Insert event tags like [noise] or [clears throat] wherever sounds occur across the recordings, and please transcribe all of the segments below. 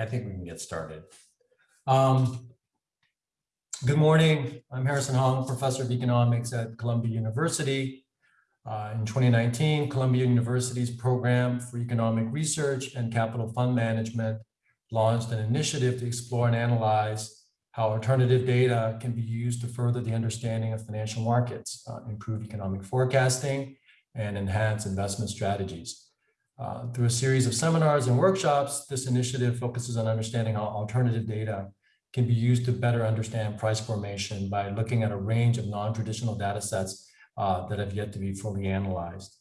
I think we can get started. Um, good morning. I'm Harrison Hong, professor of economics at Columbia University. Uh, in 2019, Columbia University's program for economic research and capital fund management launched an initiative to explore and analyze how alternative data can be used to further the understanding of financial markets, uh, improve economic forecasting, and enhance investment strategies. Uh, through a series of seminars and workshops, this initiative focuses on understanding how alternative data can be used to better understand price formation by looking at a range of non-traditional data sets uh, that have yet to be fully analyzed.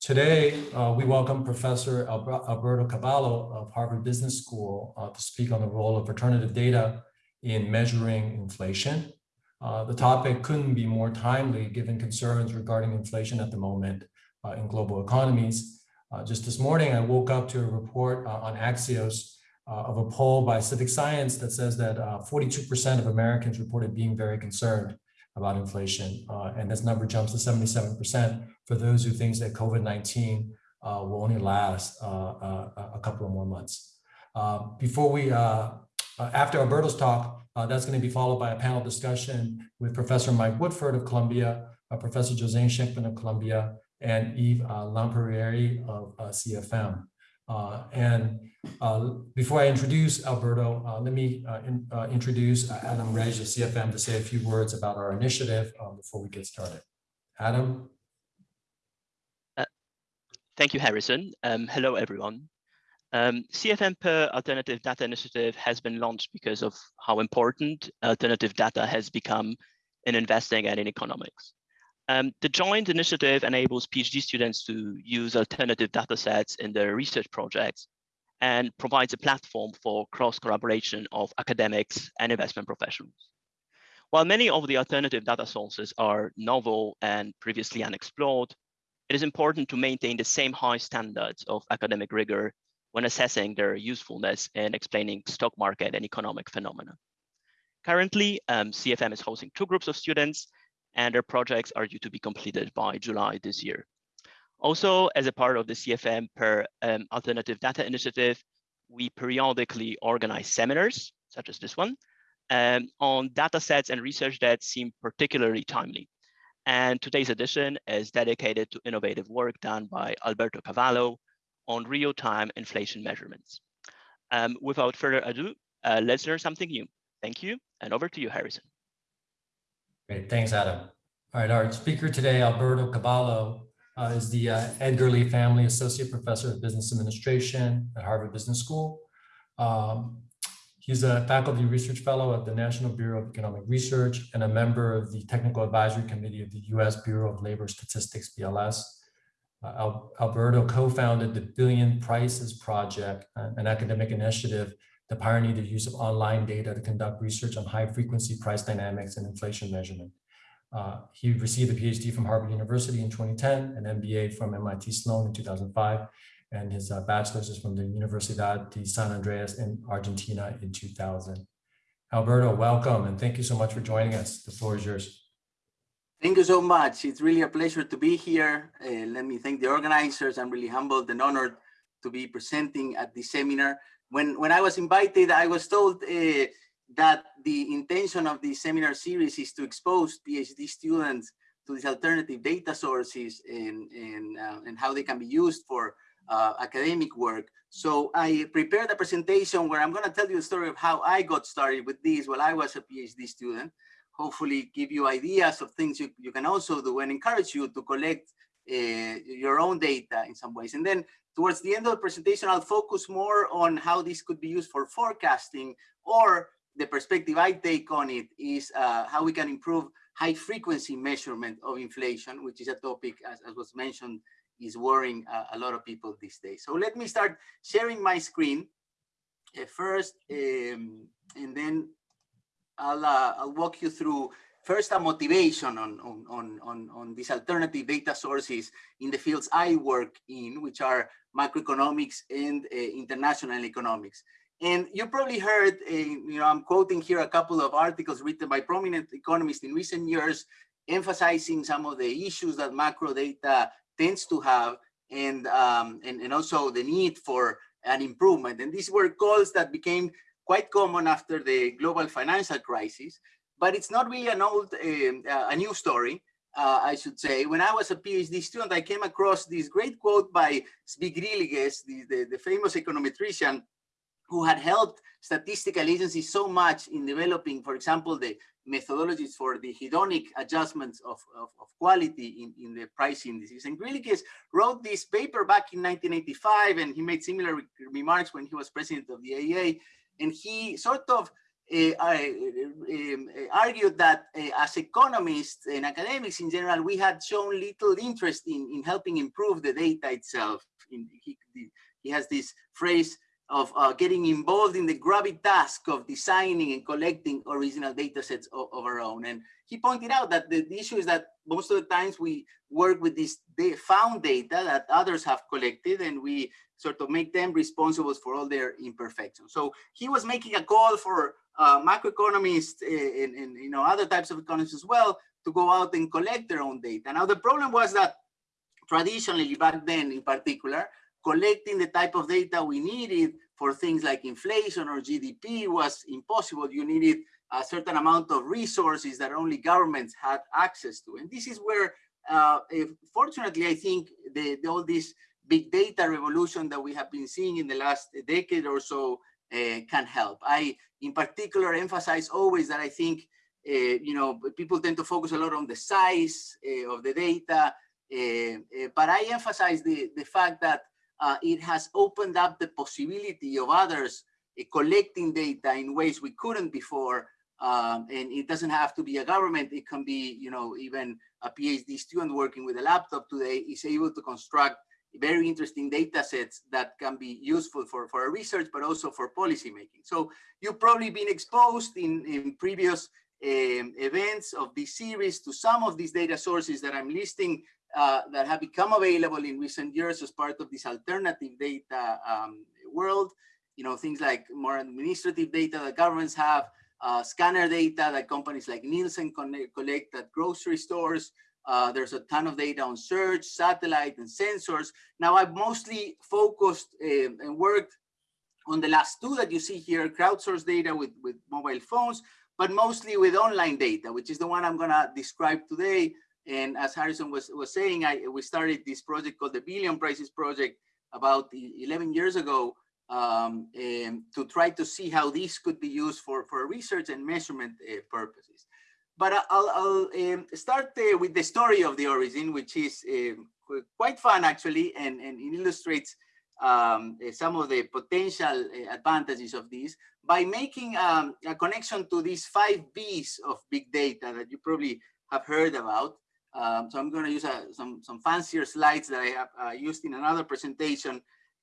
Today, uh, we welcome Professor Alberto Cavallo of Harvard Business School uh, to speak on the role of alternative data in measuring inflation. Uh, the topic couldn't be more timely given concerns regarding inflation at the moment uh, in global economies. Uh, just this morning, I woke up to a report on Axios of a poll by CivicScience that says that 42% of Americans reported being very concerned about inflation. Uh, and this number jumps to 77% for those who think that COVID-19 uh, will only last uh, uh a couple of more months. Uh, before we, uh, after Alberto's talk, that's going to be followed by a panel discussion with Professor Mike Woodford of Columbia, Professor José Scheinkman of Columbia, and Yves Lempérière of CFM. Uh, and uh, before I introduce Alberto, uh, let me uh, in, uh, introduce uh, Adam Rej of CFM to say a few words about our initiative um, before we get started. Adam? thank you, Harrison. Um, hello, everyone. Um, CFM per Alternative Data Initiative has been launched because of how important alternative data has become in investing and in economics. Um, the joint initiative enables PhD students to use alternative data sets in their research projects and provides a platform for cross collaboration of academics and investment professionals. While many of the alternative data sources are novel and previously unexplored, it is important to maintain the same high standards of academic rigor when assessing their usefulness in explaining stock market and economic phenomena. Currently, um, CFM is hosting two groups of students and their projects are due to be completed by July this year. Also, as a part of the CFM per um, Alternative Data Initiative, we periodically organize seminars, such as this one, um, on data sets and research that seem particularly timely. And today's edition is dedicated to innovative work done by Alberto Cavallo on real-time inflation measurements. Um, without further ado, uh, let's learn something new. Thank you, and over to you, Harrison. Great, thanks, Adam. All right, our speaker today, Alberto Cavallo, uh, is the uh, Edgar Lee Family Associate Professor of Business Administration at Harvard Business School. Um, he's a faculty research fellow at the National Bureau of Economic Research and a member of the Technical Advisory Committee of the U.S. Bureau of Labor Statistics, BLS. Uh, Al Alberto co-founded the Billion Prices Project, an academic initiative that pioneered the use of online data to conduct research on high frequency price dynamics and inflation measurement. Uh, he received a PhD from Harvard University in 2010, an MBA from MIT Sloan in 2005, and his uh, bachelor's is from the Universidad de San Andrés in Argentina in 2000. Alberto, welcome, and thank you so much for joining us. The floor is yours. Thank you so much. It's really a pleasure to be here. Uh, let me thank the organizers. I'm really humbled and honored to be presenting at this seminar when when I was invited, I was told uh, that the intention of the seminar series is to expose PhD students to these alternative data sources and and uh, and how they can be used for uh, academic work. So I prepared a presentation where I'm going to tell you a story of how I got started with this while I was a PhD student. Hopefully, give you ideas of things you, you can also do and encourage you to collect uh, your own data in some ways. And then Towards the end of the presentation, I'll focus more on how this could be used for forecasting or the perspective I take on it is uh, how we can improve high frequency measurement of inflation, which is a topic, as, as was mentioned, is worrying uh, a lot of people these days. So let me start sharing my screen uh, first, um, and then I'll, uh, I'll walk you through first a motivation on, on, on, on, on these alternative data sources in the fields I work in, which are macroeconomics and uh, international economics. And you probably heard, uh, you know, I'm quoting here a couple of articles written by prominent economists in recent years, emphasizing some of the issues that macro data tends to have and, um, and, and also the need for an improvement. And these were calls that became quite common after the global financial crisis, but it's not really an old, uh, a new story. Uh, I should say, when I was a PhD student, I came across this great quote by Zvi Griliches, the, the, the famous econometrician, who had helped statistical agencies so much in developing, for example, the methodologies for the hedonic adjustments of, of, of quality in, in the price indices. And Griliches wrote this paper back in 1985, and he made similar re remarks when he was president of the AEA. And he sort of Eh, eh, eh, argued that as economists and academics in general, we had shown little interest in, in helping improve the data itself. In, he, he has this phrase, of uh, getting involved in the grubby task of designing and collecting original data sets of, of, our own. And he pointed out that the, the, issue is that most of the times we work with this found data that others have collected and we sort of make them responsible for all their imperfections. So he was making a call for uh, macroeconomists and, and, you know other types of economists as well to go out and collect their own data. Now the problem was that traditionally back then in particular, collecting the type of data we needed for things like inflation or GDP was impossible. You needed a certain amount of resources that only governments had access to. And this is where, uh, if, fortunately, I think the, the, all this big data revolution that we have been seeing in the last decade or so uh, can help. I, in particular, emphasize always that I think, uh, you know, people tend to focus a lot on the size uh, of the data, uh, uh, but I emphasize the, the fact that it has opened up the possibility of others collecting data in ways we couldn't before. Um, and it doesn't have to be a government. It can be, you know, even a PhD student working with a laptop today is able to construct very interesting data sets that can be useful for, for research, but also for policy making. So you've probably been exposed in, in previous um, events of this series to some of these data sources that I'm listing uh, that have become available in recent years as part of this alternative data um, world. You know, things like more administrative data that governments have, uh, scanner data that companies like Nielsen collect at grocery stores. Uh, there's a ton of data on search, satellite, and sensors. Now, I've mostly focused uh, and worked on the last two that you see here, crowdsourced data with, with mobile phones, but mostly with online data, which is the one I'm gonna describe today, and as Harrison was, was saying, I, we started this project called the Billion Prices Project about 11 years ago um, to try to see how this could be used for, for research and measurement uh, purposes. But I'll, I'll um, start uh, with the story of the origin, which is um, quite fun actually, and, and it illustrates um, uh, some of the potential uh, advantages of this by making um, a connection to these five B's of big data that you probably have heard about. Um, so I'm going to use uh, some, some fancier slides that I have uh, used in another presentation.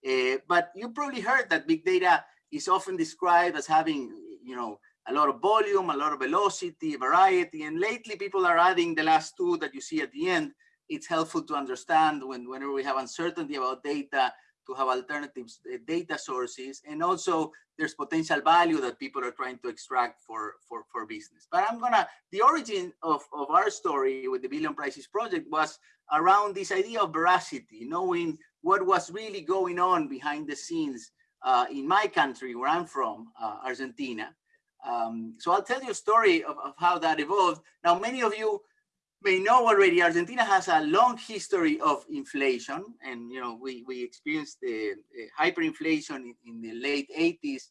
Uh, but you probably heard that big data is often described as having, you know, a lot of volume, a lot of velocity, variety, and lately people are adding the last two that you see at the end. It's helpful to understand when whenever we have uncertainty about data, to have alternative uh, data sources. And also there's potential value that people are trying to extract for, for, for business. But I'm gonna, the origin of, of our story with the Billion Prices Project was around this idea of veracity, knowing what was really going on behind the scenes uh, in my country, where I'm from, uh, Argentina. Um, so I'll tell you a story of, of how that evolved. Now, many of you may know already, Argentina has a long history of inflation, and you know we we experienced the hyperinflation in, in, the late 80s.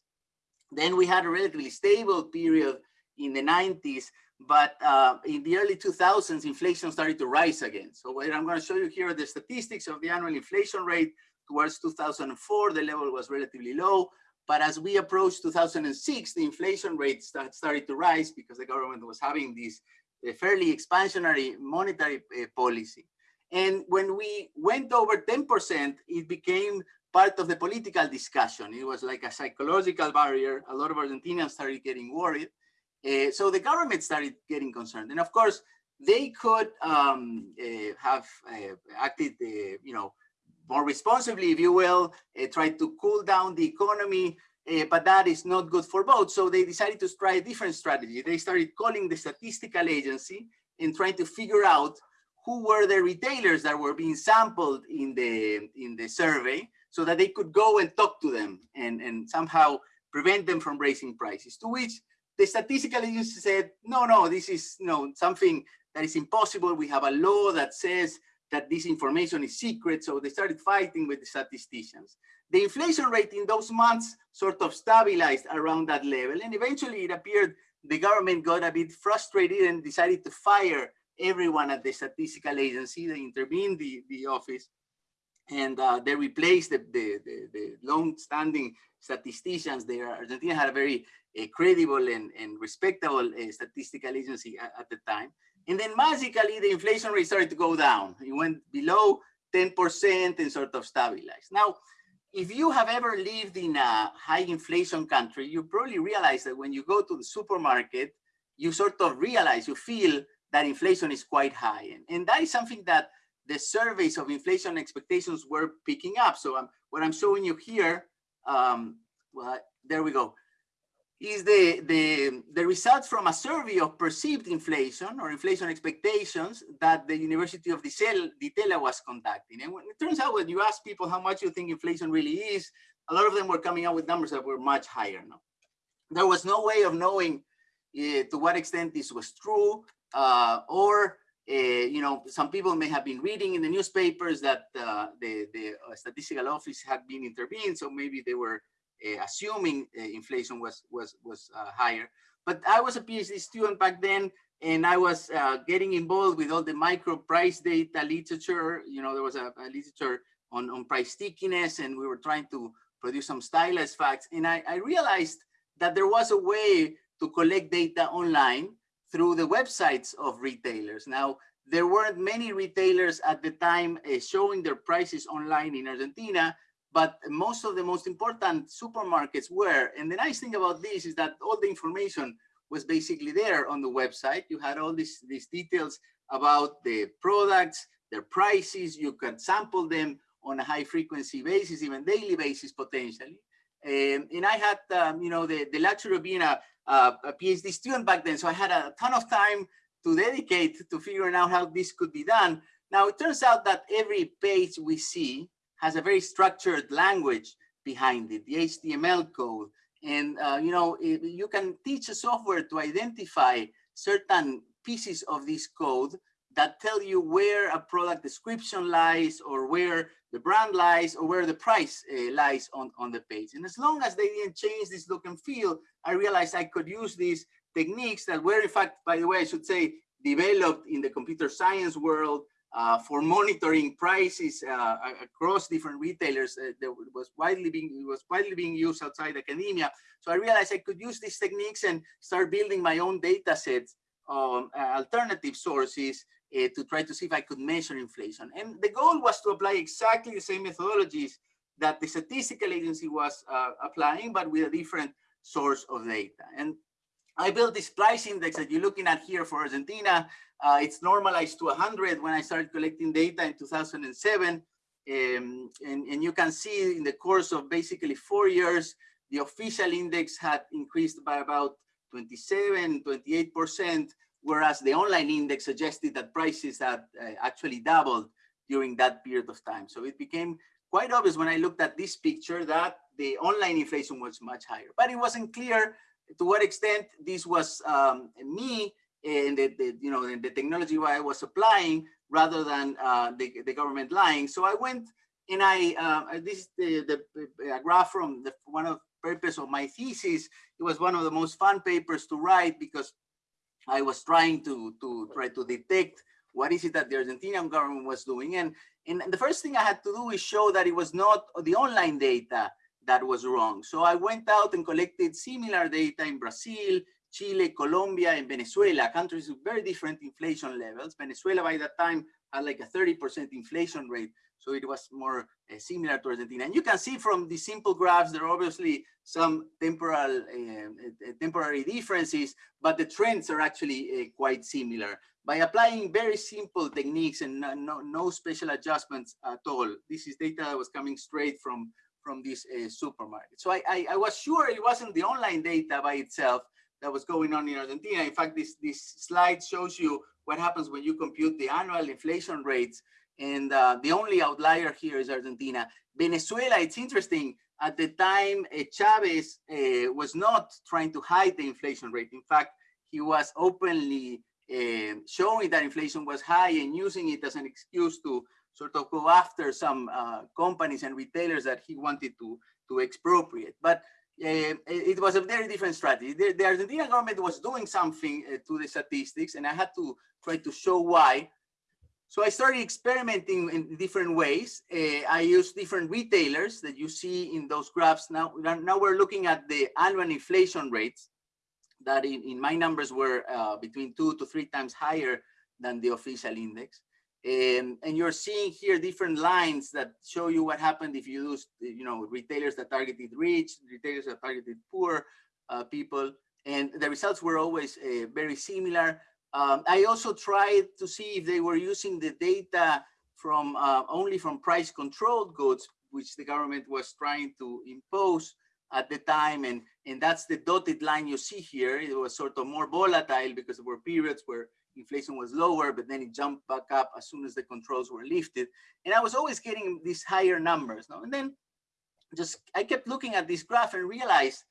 Then we had a relatively stable period in the 90s, but uh, in the early 2000s, inflation started to rise again. So what I'm going to show you here are the statistics of the annual inflation rate towards 2004. The level was relatively low. But as we approached 2006, the inflation rate start, started to rise because the government was having this a fairly expansionary monetary uh, policy. And when we went over 10%, it became part of the political discussion. It was like a psychological barrier. A lot of Argentinians started getting worried. Uh, so the government started getting concerned. And of course, they could um, uh, have uh, acted, you know, more responsibly, if you will, uh, try to cool down the economy, uh, but that is not good for both. So they decided to try a different strategy. They started calling the statistical agency and trying to figure out who were the retailers that were being sampled in the in the survey so that they could go and talk to them and, and somehow prevent them from raising prices. To which the statistical agency said, no, no, this is know, something that is impossible. We have a law that says that this information is secret. So they started fighting with the statisticians. The inflation rate in those months sort of stabilized around that level. And eventually it appeared the government got a bit frustrated and decided to fire everyone at the statistical agency. They intervened the, the office and uh, they replaced the, the, the, the long-standing statisticians there. Argentina had a very uh, credible and, and respectable uh, statistical agency at, at, the time. And then magically, the inflation rate started to go down. It went below 10% and sort of stabilized. Now, if you have ever lived in a high inflation country, you probably realize that when you go to the supermarket, you sort of realize, you feel that inflation is quite high. And, and that is something that the surveys of inflation expectations were picking up. So um, what I'm showing you here, um, well, there we go, is the, the, the results from a survey of perceived inflation or inflation expectations that the University of Di Tella was conducting. And when, it turns out when you ask people how much you think inflation really is, a lot of them were coming out with numbers that were much higher now. There was no way of knowing uh, to what extent this was true uh, or uh, you know, some people may have been reading in the newspapers that uh, the, the uh, statistical office had been intervened, so maybe they were assuming uh, inflation was was was uh, higher. But I was a PhD student back then, and I was getting involved with all the micro price data literature. You know, there was a, a, literature on, on price stickiness, and we were trying to produce some stylized facts. And I, I realized that there was a way to collect data online through the websites of retailers. Now, there weren't many retailers at the time uh, showing their prices online in Argentina, but most of the most important supermarkets were. And the nice thing about this is that all the information was basically there on the website. You had all these, these details about the products, their prices, you could sample them on a high frequency basis, even daily basis potentially. Um, and I had, um, you know, the, the luxury of being a, a, a PhD student back then. So I had a ton of time to dedicate to figuring out how this could be done. Now, it turns out that every page we see has a very structured language behind it, the HTML code. And, uh, you know, you can teach a software to identify certain pieces of this code that tell you where a product description lies or where the brand lies or where the price uh, lies on, on the page. And as long as they didn't change this look and feel, I realized I could use these techniques that were in fact, by the way, I should say, developed in the computer science world uh, for monitoring prices uh, across different retailers uh, that was widely being was widely being used outside academia. So I realized I could use these techniques and start building my own data sets on alternative sources uh, to try to see if I could measure inflation. And the goal was to apply exactly the same methodologies that the statistical agency was uh, applying, but with a different source of data. And I built this price index that you're looking at here for Argentina. Uh, it's normalized to 100 when I started collecting data in 2007. Um, and, and you can see in the course of basically four years, the official index had increased by about 27, 28%, whereas the online index suggested that prices had uh, actually doubled during that period of time. So it became quite obvious when I looked at this picture that the online inflation was much higher, but it wasn't clear to what extent this was um, me and the, the, you know the technology I was applying rather than uh, the, the government lying. So I went and I uh, this is the, the graph from the one of purpose of my thesis. It was one of the most fun papers to write because I was trying to, to try to detect what is it that the Argentinian government was doing. And, and the first thing I had to do is show that it was not the online data that was wrong. So I went out and collected similar data in Brazil, Chile, Colombia, and Venezuela, countries with very different inflation levels. Venezuela by that time had like a 30% inflation rate. So it was more uh, similar to Argentina. And you can see from the simple graphs, there are obviously some temporal, uh, temporary differences, but the trends are actually uh, quite similar. By applying very simple techniques and no, no, no, special adjustments at all, this is data that was coming straight from, from this supermarket. So I, I, I was sure it wasn't the online data by itself that was going on in Argentina. In fact, this, this slide shows you what happens when you compute the annual inflation rates And uh, the only outlier here is Argentina. Venezuela, it's interesting. At the time, uh, Chavez uh, was not trying to hide the inflation rate. In fact, he was openly uh, showing that inflation was high and using it as an excuse to sort of go after some uh, companies and retailers that he wanted to, to expropriate. But uh, it was a very different strategy. The, the Argentine government was doing something uh, to the statistics, and I had to try to show why. So I started experimenting in different ways. Uh, I used different retailers that you see in those graphs. Now, now we're looking at the annual inflation rates that in, in my numbers were uh, between two to three times higher than the official index. Um, and you're seeing here different lines that show you what happened if you use, you know, retailers that targeted rich, retailers that targeted poor uh, people, and the results were always uh, very similar. Um, I also tried to see if they were using the data from uh, only from price controlled goods, which the government was trying to impose at the time. And, and that's the dotted line you see here. It was sort of more volatile because there were periods where inflation was lower, but then it jumped back up as soon as the controls were lifted. And I was always getting these higher numbers. No? And then just I kept looking at this graph and realized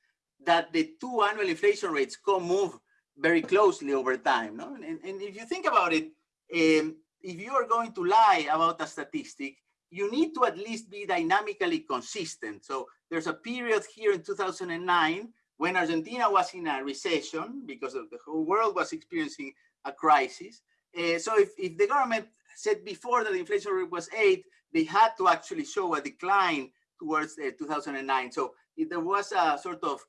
that the two annual inflation rates co-move very closely over time. No? And, and if you think about it, um, if you are going to lie about a statistic, you need to at least be dynamically consistent. So there's a period here in 2009 when Argentina was in a recession because of the whole world was experiencing a crisis. Uh, so if, if the government said before that the inflation rate was eight, they had to actually show a decline towards uh, 2009. So there was a sort of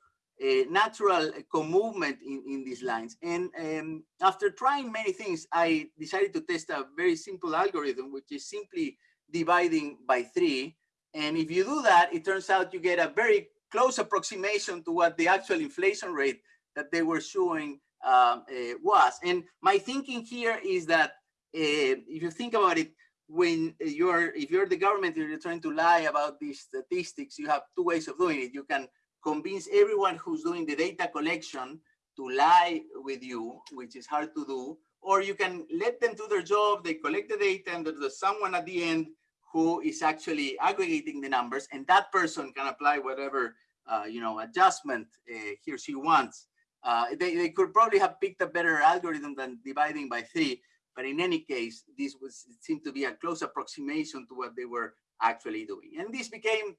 a natural co-movement in, in these lines. And um, after trying many things, I decided to test a very simple algorithm, which is simply dividing by three. And if you do that, it turns out you get a very close approximation to what the actual inflation rate that they were showing uh, was. And my thinking here is that uh, if you think about it, when you're, if you're the government, you're trying to lie about these statistics, you have two ways of doing it. You can convince everyone who's doing the data collection to lie with you, which is hard to do, or you can let them do their job, they collect the data, and there's someone at the end who is actually aggregating the numbers, and that person can apply whatever uh, you know adjustment uh, he or she wants. Uh, they, they could probably have picked a better algorithm than dividing by three, but in any case, this was seemed to be a close approximation to what they were actually doing. And this became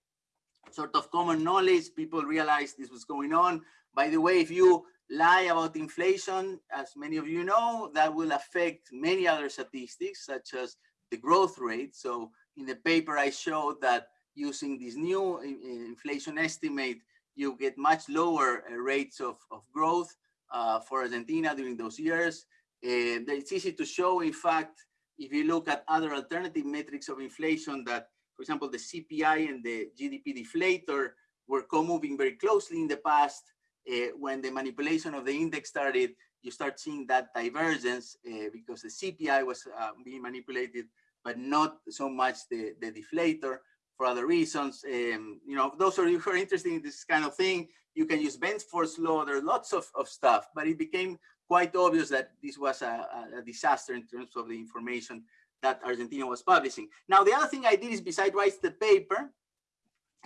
sort of common knowledge. People realized this was going on. By the way, if you lie about inflation, as many of you know, that will affect many other statistics, such as the growth rate. So in the paper, I showed that using this new inflation estimate, you get much lower uh, rates of, of growth uh, for Argentina during those years. And it's easy to show, in fact, if you look at other alternative metrics of inflation that, for example, the CPI and the GDP deflator were co-moving very closely in the past. Uh, when the manipulation of the index started, you start seeing that divergence uh, because the CPI was uh, being manipulated, but not so much the, the deflator for other reasons. Um, you know, those of you who are interested in this kind of thing, you can use Benford's law. There are lots of, of stuff, but it became quite obvious that this was a, a, disaster in terms of the information that Argentina was publishing. Now, the other thing I did is besides write the paper,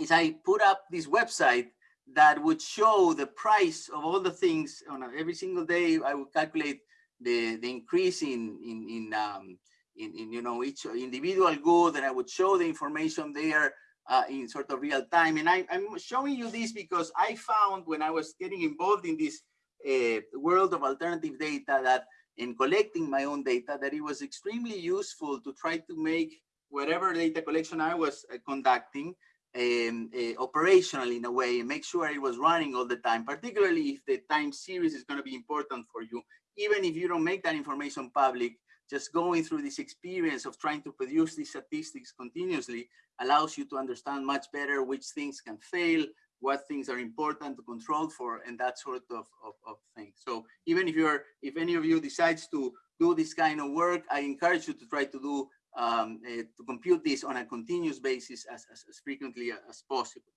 is I put up this website that would show the price of all the things on every single day. I would calculate the, the increase in, in, in um, in, in you know each individual good and I would show the information there uh, in sort of real time. And I, am showing you this because I found when I was getting involved in this uh, world of alternative data that in collecting my own data that it was extremely useful to try to make whatever data collection I was uh, conducting um, uh, operational in a way and make sure it was running all the time, particularly if the time series is going to be important for you. Even if you don't make that information public, just going through this experience of trying to produce these statistics continuously allows you to understand much better which things can fail, what things are important to control for, and that sort of, of, of thing. So even if you're, if any of you decides to do this kind of work, I encourage you to try to do, um, uh, to compute this on a continuous basis as, as, as frequently as possible.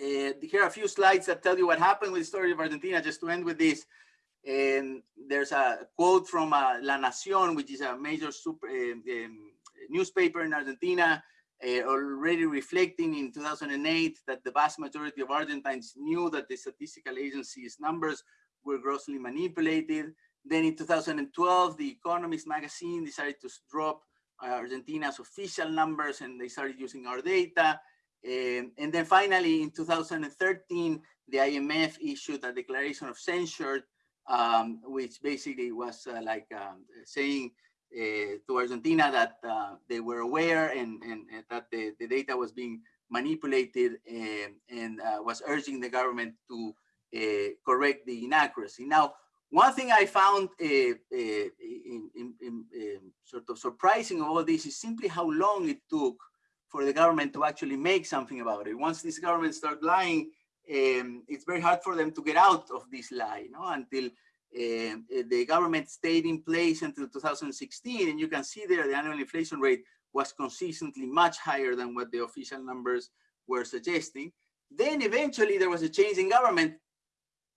Uh, here are a few slides that tell you what happened with the story of Argentina, just to end with this. And there's a quote from uh, La Nación, which is a major super, um, newspaper in Argentina, uh, already reflecting in 2008 that the vast majority of Argentines knew that the statistical agency's numbers were grossly manipulated. Then in 2012, the Economist magazine decided to drop uh, Argentina's official numbers and they started using our data. Um, and then finally, in 2013, the IMF issued a declaration of censure, um, which basically was uh, like um, saying uh, to Argentina that uh, they were aware and, and, and that the, the, data was being manipulated and, and uh, was urging the government to uh, correct the inaccuracy. Now, one thing I found uh, in, in, in, sort of surprising of all this is simply how long it took for the government to actually make something about it. Once this government start lying, um, it's very hard for them to get out of this lie, you know, until uh, the government stayed in place until 2016. And you can see there the annual inflation rate was consistently much higher than what the official numbers were suggesting. Then eventually there was a change in government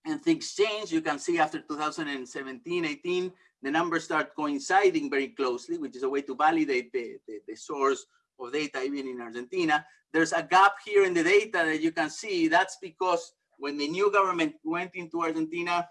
and things changed. You can see after 2017, 18, the numbers start coinciding very closely, which is a way to validate the, the, the source of data even in Argentina. There's a gap here in the data that you can see. That's because when the new government went into Argentina,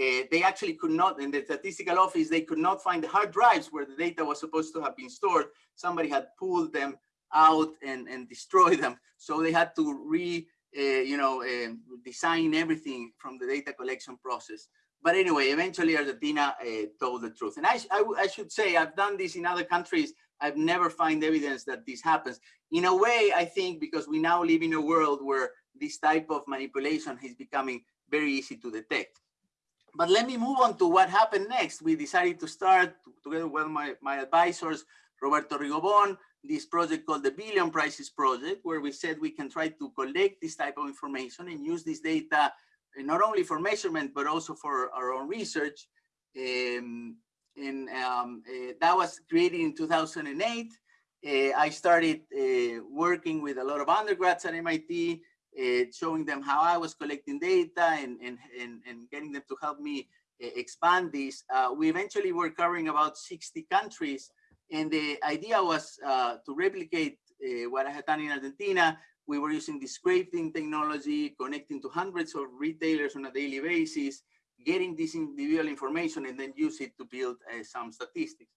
uh, they actually could not, in the statistical office, they could not find the hard drives where the data was supposed to have been stored. Somebody had pulled them out and, and destroyed them. So they had to re, uh, you know, uh, design everything from the data collection process. But anyway, eventually Argentina told the truth. And I, I, I, should say, I've done this in other countries. I've never find evidence that this happens. In a way, I think because we now live in a world where this type of manipulation is becoming very easy to detect. But let me move on to what happened next. We decided to start together with my, my advisors, Roberto Rigobon, this project called the Billion Prices Project, where we said we can try to collect this type of information and use this data not only for measurement, but also for our own research. Um, and um, uh, that was created in 2008. Uh, I started uh, working with a lot of undergrads at MIT, uh, showing them how I was collecting data and, and, and, and getting them to help me uh, expand this. Uh, we eventually were covering about 60 countries. And the idea was to replicate what I had done in Argentina, we were using the scraping technology, connecting to hundreds of retailers on a daily basis, getting this individual information and then use it to build uh, some statistics.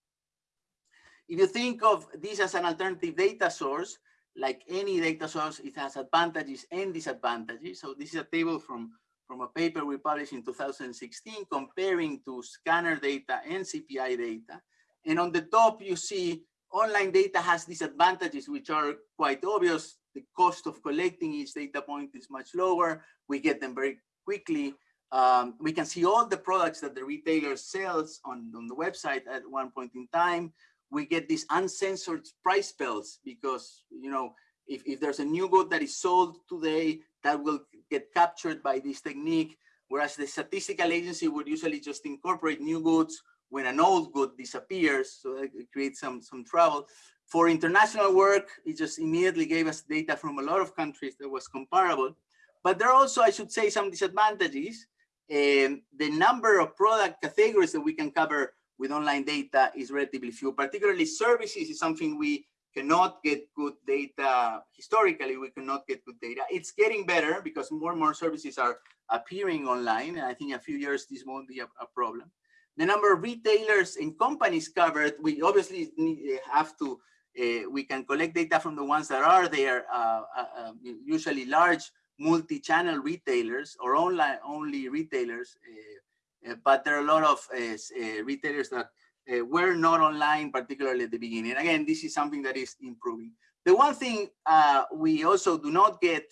If you think of this as an alternative data source, like any data source, it has advantages and disadvantages. So this is a table from, from a paper we published in 2016 comparing to scanner data and CPI data. And on the top, you see online data has disadvantages, which are quite obvious the cost of collecting each data point is much lower. We get them very quickly. Um, we can see all the products that the retailer sells on, on the website at one point in time. We get these uncensored price spells because, you know, if, if there's a new good that is sold today, that will get captured by this technique. Whereas the statistical agency would usually just incorporate new goods when an old good disappears. So it creates some, some trouble. For international work, it just immediately gave us data from a lot of countries that was comparable. But there are also, I should say, some disadvantages. Um, the number of product categories that we can cover with online data is relatively few, particularly services is something we cannot get good data. Historically, we cannot get good data. It's getting better because more and more services are appearing online. And I think in a few years, this won't be a, a problem. The number of retailers and companies covered, we obviously need, have to uh, we can collect data from the ones that are there, uh, uh, um, usually large multi-channel retailers or online only retailers, eh, eh, but there are a lot of eh, retailers that were not online, particularly at the beginning. Again, this is something that is improving. The one thing uh, we also do not get,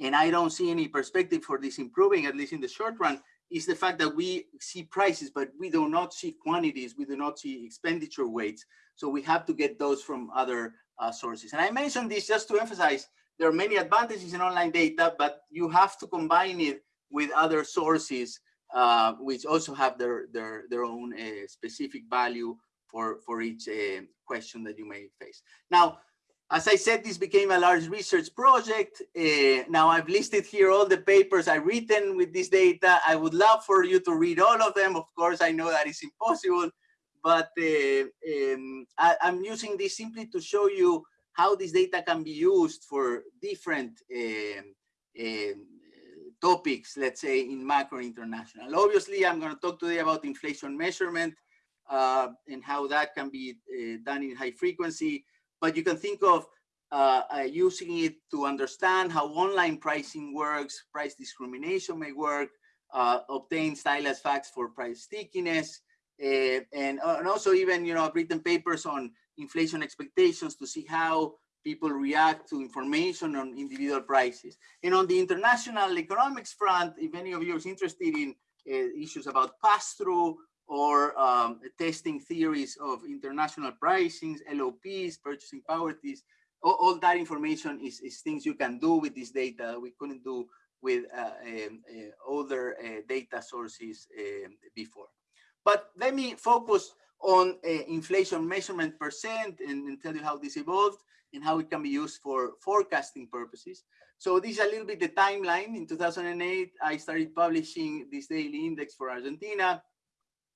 and I don't see any perspective for this improving, at least in the short run, is the fact that we see prices, but we do not see quantities, we do not see expenditure weights. So we have to get those from other uh, sources. And I mentioned this just to emphasize there are many advantages in online data, but you have to combine it with other sources, uh, which also have their, their, their own uh, specific value for, for each uh, question that you may face. Now, as I said, this became a large research project. Uh, now I've listed here all the papers I've written with this data. I would love for you to read all of them. Of course, I know that is impossible, but uh, um, I, am using this simply to show you how this data can be used for different um, um, topics, let's say in macro international. Obviously, I'm going to talk today about inflation measurement uh, and how that can be uh, done in high frequency, but you can think of uh, uh, using it to understand how online pricing works, price discrimination may work, uh, obtain stylized facts for price stickiness, uh, and, and also even, you know, I've written papers on inflation expectations to see how people react to information on individual prices. And on the international economics front, if any of you is interested in uh, issues about pass-through or um, testing theories of international pricings, LOPs, purchasing power tests, all, all that information is, is, things you can do with this data we couldn't do with uh, um, uh, other data sources before. But let me focus on uh, inflation measurement percent and, and, tell you how this evolved and how it can be used for forecasting purposes. So this is a little bit the timeline. In 2008, I started publishing this daily index for Argentina.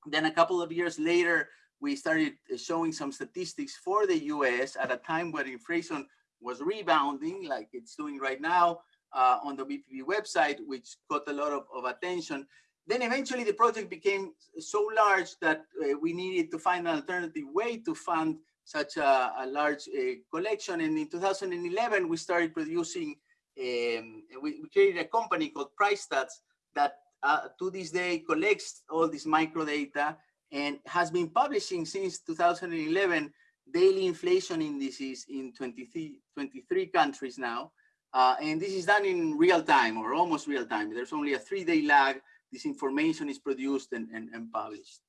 Then a couple of years later, we started uh, showing some statistics for the US at a time where inflation was rebounding like it's doing right now uh, on the BPP website, which got a lot of, of attention. Then eventually the project became so large that uh, we needed to find an alternative way to fund such a, a large uh, collection. And in 2011, we started producing, um, we, we, created a company called PriceStats that uh, to this day collects all this micro data and has been publishing since 2011 daily inflation indices in 23, 23 countries now. Uh, and this is done in real time or almost real time. There's only a three day lag. This information is produced and, and, and published.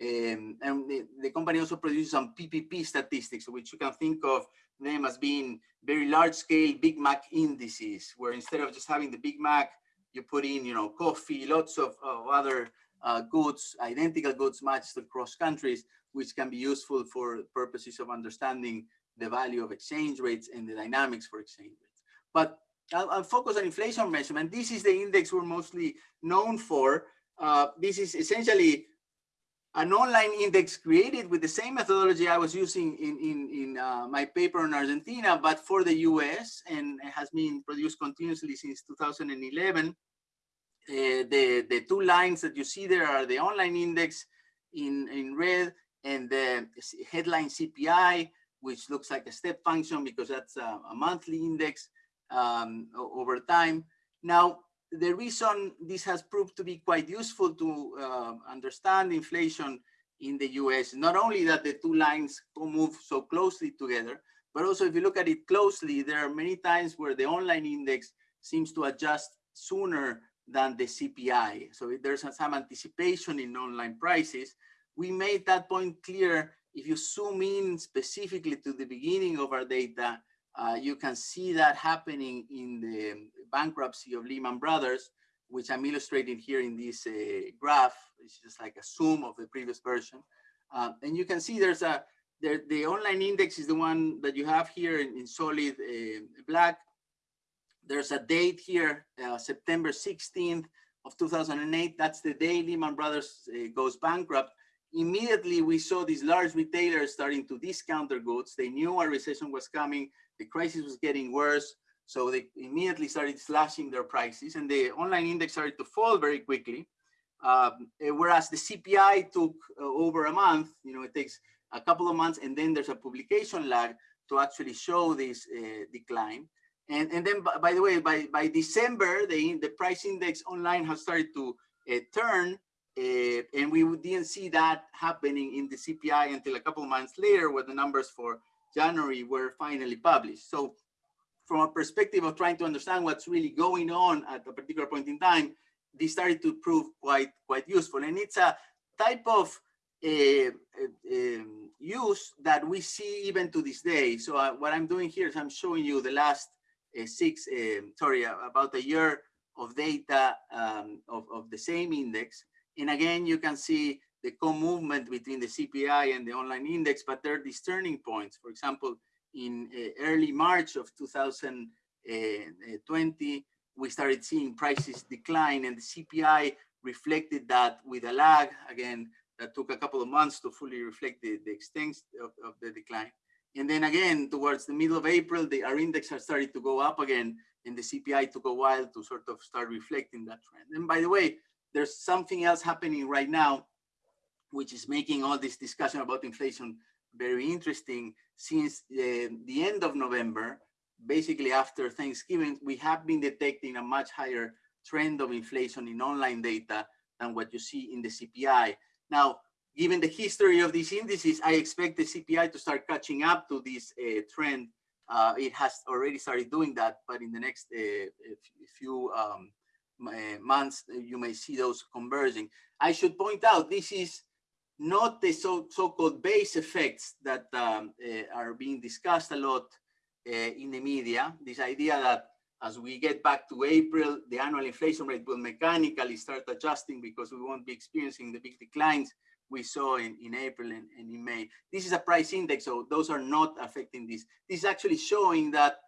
Um, and the, the, company also produces some PPP statistics, which you can think of them as being very large scale Big Mac indices, where instead of just having the Big Mac, you put in, you know, coffee, lots of, of other uh, goods, identical goods matched across countries, which can be useful for purposes of understanding the value of exchange rates and the dynamics for exchange rates. But I'll, I'll focus on inflation measurement. This is the index we're mostly known for. Uh, this is essentially an online index created with the same methodology I was using in, in, in uh, my paper on Argentina, but for the US and has been produced continuously since 2011. Uh, the, the two lines that you see there are the online index in, in red and the headline CPI, which looks like a step function because that's a, a monthly index um, over time. Now, the reason this has proved to be quite useful to uh, understand inflation in the US, not only that the two lines move so closely together, but also if you look at it closely, there are many times where the online index seems to adjust sooner than the CPI. So there's some anticipation in online prices. We made that point clear. If you zoom in specifically to the beginning of our data, uh, you can see that happening in the bankruptcy of Lehman Brothers, which I'm illustrating here in this uh, graph. It's just like a zoom of the previous version. Uh, and you can see there's a, there, the online index is the one that you have here in, in solid uh, black there's a date here, uh, September 16th of 2008. That's the day Lehman Brothers goes bankrupt. Immediately, we saw these large retailers starting to discount their goods. They knew a recession was coming. The crisis was getting worse. So they immediately started slashing their prices and the online index started to fall very quickly. Um, eh, whereas the CPI took uh, over a month, you know, it takes a couple of months and then there's a publication lag to actually show this uh, decline. And, and then, by the way, by, by December, the, the price index online has started to uh, turn, uh, and we didn't see that happening in the CPI until a couple of months later, when the numbers for January were finally published. So from a perspective of trying to understand what's really going on at a particular point in time, this started to prove quite, quite useful. And it's a type of uh, um, use that we see even to this day. So uh, what I'm doing here is I'm showing you the last six, um, sorry, about a year of data um, of, of the same index. And again, you can see the co-movement between the CPI and the online index, but there are these turning points. For example, in uh, early March of 2020, we started seeing prices decline and the CPI reflected that with a lag. Again, that took a couple of months to fully reflect the, the extent of, of the decline. And then again, towards the middle of April, the, our index has started to go up again, and the CPI took a while to sort of start reflecting that trend. And by the way, there's something else happening right now, which is making all this discussion about inflation very interesting. Since uh, the end of November, basically after Thanksgiving, we have been detecting a much higher trend of inflation in online data than what you see in the CPI. Now, given the history of these indices, I expect the CPI to start catching up to this uh, trend. Uh, it has already started doing that, but in the next uh, few um, months, you may see those converging. I should point out, this is not the so-called so base effects that um, are being discussed a lot in the media. This idea that as we get back to April, the annual inflation rate will mechanically start adjusting because we won't be experiencing the big declines we saw in, in April and, and in May. This is a price index, so those are not affecting this. This is actually showing that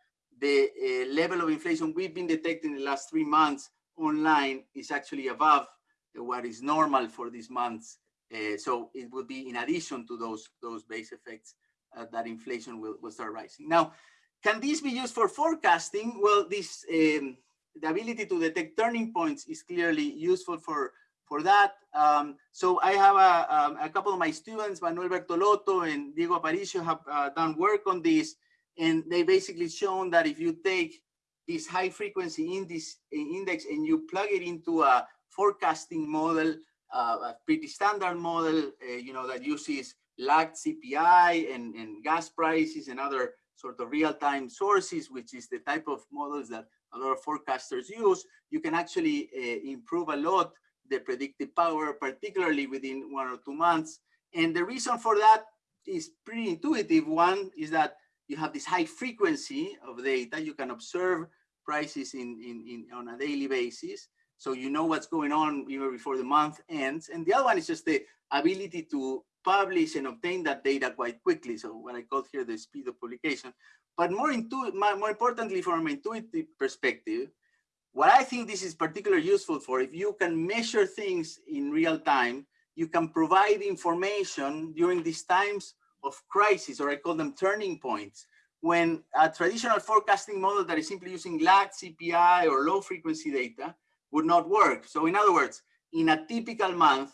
the uh, level of inflation we've been detecting in the last three months online is actually above what is normal for these months. Uh, so it will be in addition to those, those base effects uh, that inflation will, will start rising. Now, can this be used for forecasting? Well, this um, the ability to detect turning points is clearly useful for for that. Um, so I have a, um, a, couple of my students, Manuel Bertolotto and Diego Aparicio, have uh, done work on this, and they basically shown that if you take this high frequency index, index and you plug it into a forecasting model, a pretty standard model, uh, you know, that uses lagged CPI and, and gas prices and other sort of real-time sources, which is the type of models that a lot of forecasters use, you can actually uh, improve a lot the predictive power, particularly within one or two months. And the reason for that is pretty intuitive. One is that you have this high frequency of data. You can observe prices in, in, in on a daily basis. So you know what's going on even before the month ends. And the other one is just the ability to publish and obtain that data quite quickly. So what I call here the speed of publication. But more, more importantly, from an intuitive perspective, what I think this is particularly useful for, if you can measure things in real time, you can provide information during these times of crisis, or I call them turning points, when a traditional forecasting model that is simply using lag CPI or low frequency data would not work. So in other words, in a typical month,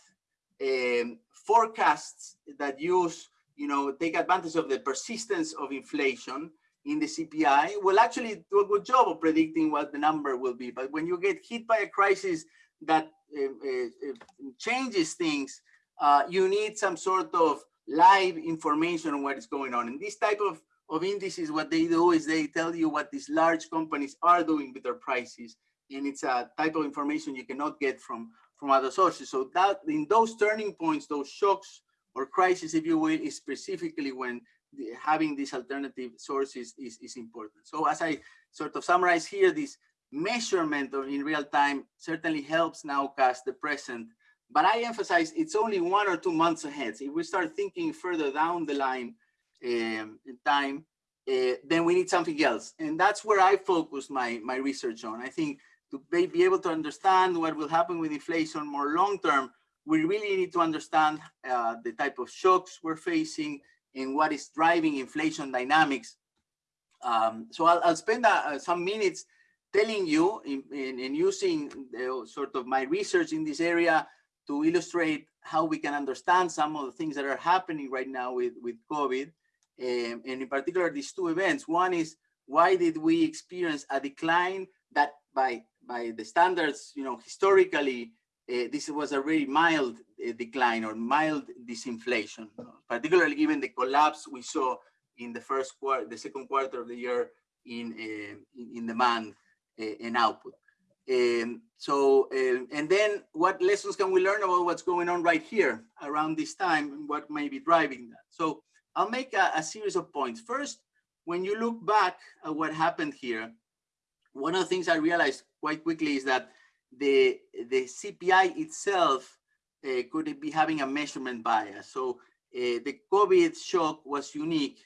um, forecasts that use, you know, take advantage of the persistence of inflation in the CPI will actually do a good job of predicting what the number will be. But when you get hit by a crisis that uh, uh, changes things, uh, you need some sort of live information on what is going on. And this type of, of indices, what they do is they tell you what these large companies are doing with their prices. And it's a type of information you cannot get from, from other sources. So that in those turning points, those shocks or crises, if you will, is specifically when the, having these alternative sources is, is important. So as I sort of summarize here, this measurement of in real time certainly helps now nowcast the present, but I emphasize it's only one or two months ahead. So if we start thinking further down the line um, in time, uh, then we need something else. And that's where I focus my, my research on. I think to be able to understand what will happen with inflation more long term, we really need to understand uh, the type of shocks we're facing and what is driving inflation dynamics. Um, so I'll, I'll spend uh, some minutes telling you in, in, in using the, sort of my research in this area to illustrate how we can understand some of the things that are happening right now with, with COVID. Um, and in particular, these two events. One is why did we experience a decline that by by the standards, you know, historically, uh, this was a very mild uh, decline or mild disinflation, particularly given the collapse we saw in the first quarter, the second quarter of the year in uh, in, demand and output. Um, so, and then what lessons can we learn about what's going on right here around this time and what may be driving that? So I'll make a, a series of points. First, when you look back at what happened here, one of the things I realized quite quickly is that the, the CPI itself uh, could be having a measurement bias. So uh, the COVID shock was unique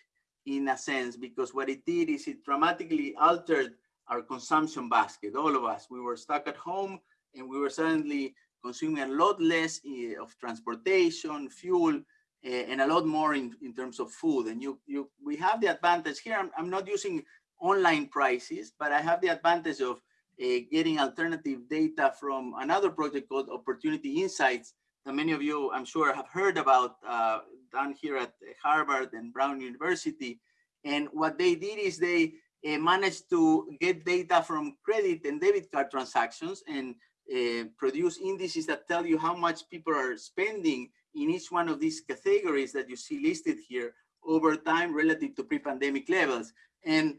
in a sense because what it did is it dramatically altered our consumption basket, all of us. We were stuck at home and we were suddenly consuming a lot less uh, of transportation, fuel, uh, and a lot more in, in terms of food. And you, you, we have the advantage here. I'm, I'm not using online prices, but I have the advantage of uh, getting alternative data from another project called Opportunity Insights that many of you, I'm sure, have heard about uh, down here at Harvard and Brown University. And what they did is they uh, managed to get data from credit and debit card transactions and uh, produce indices that tell you how much people are spending in each one of these categories that you see listed here over time relative to pre-pandemic levels. And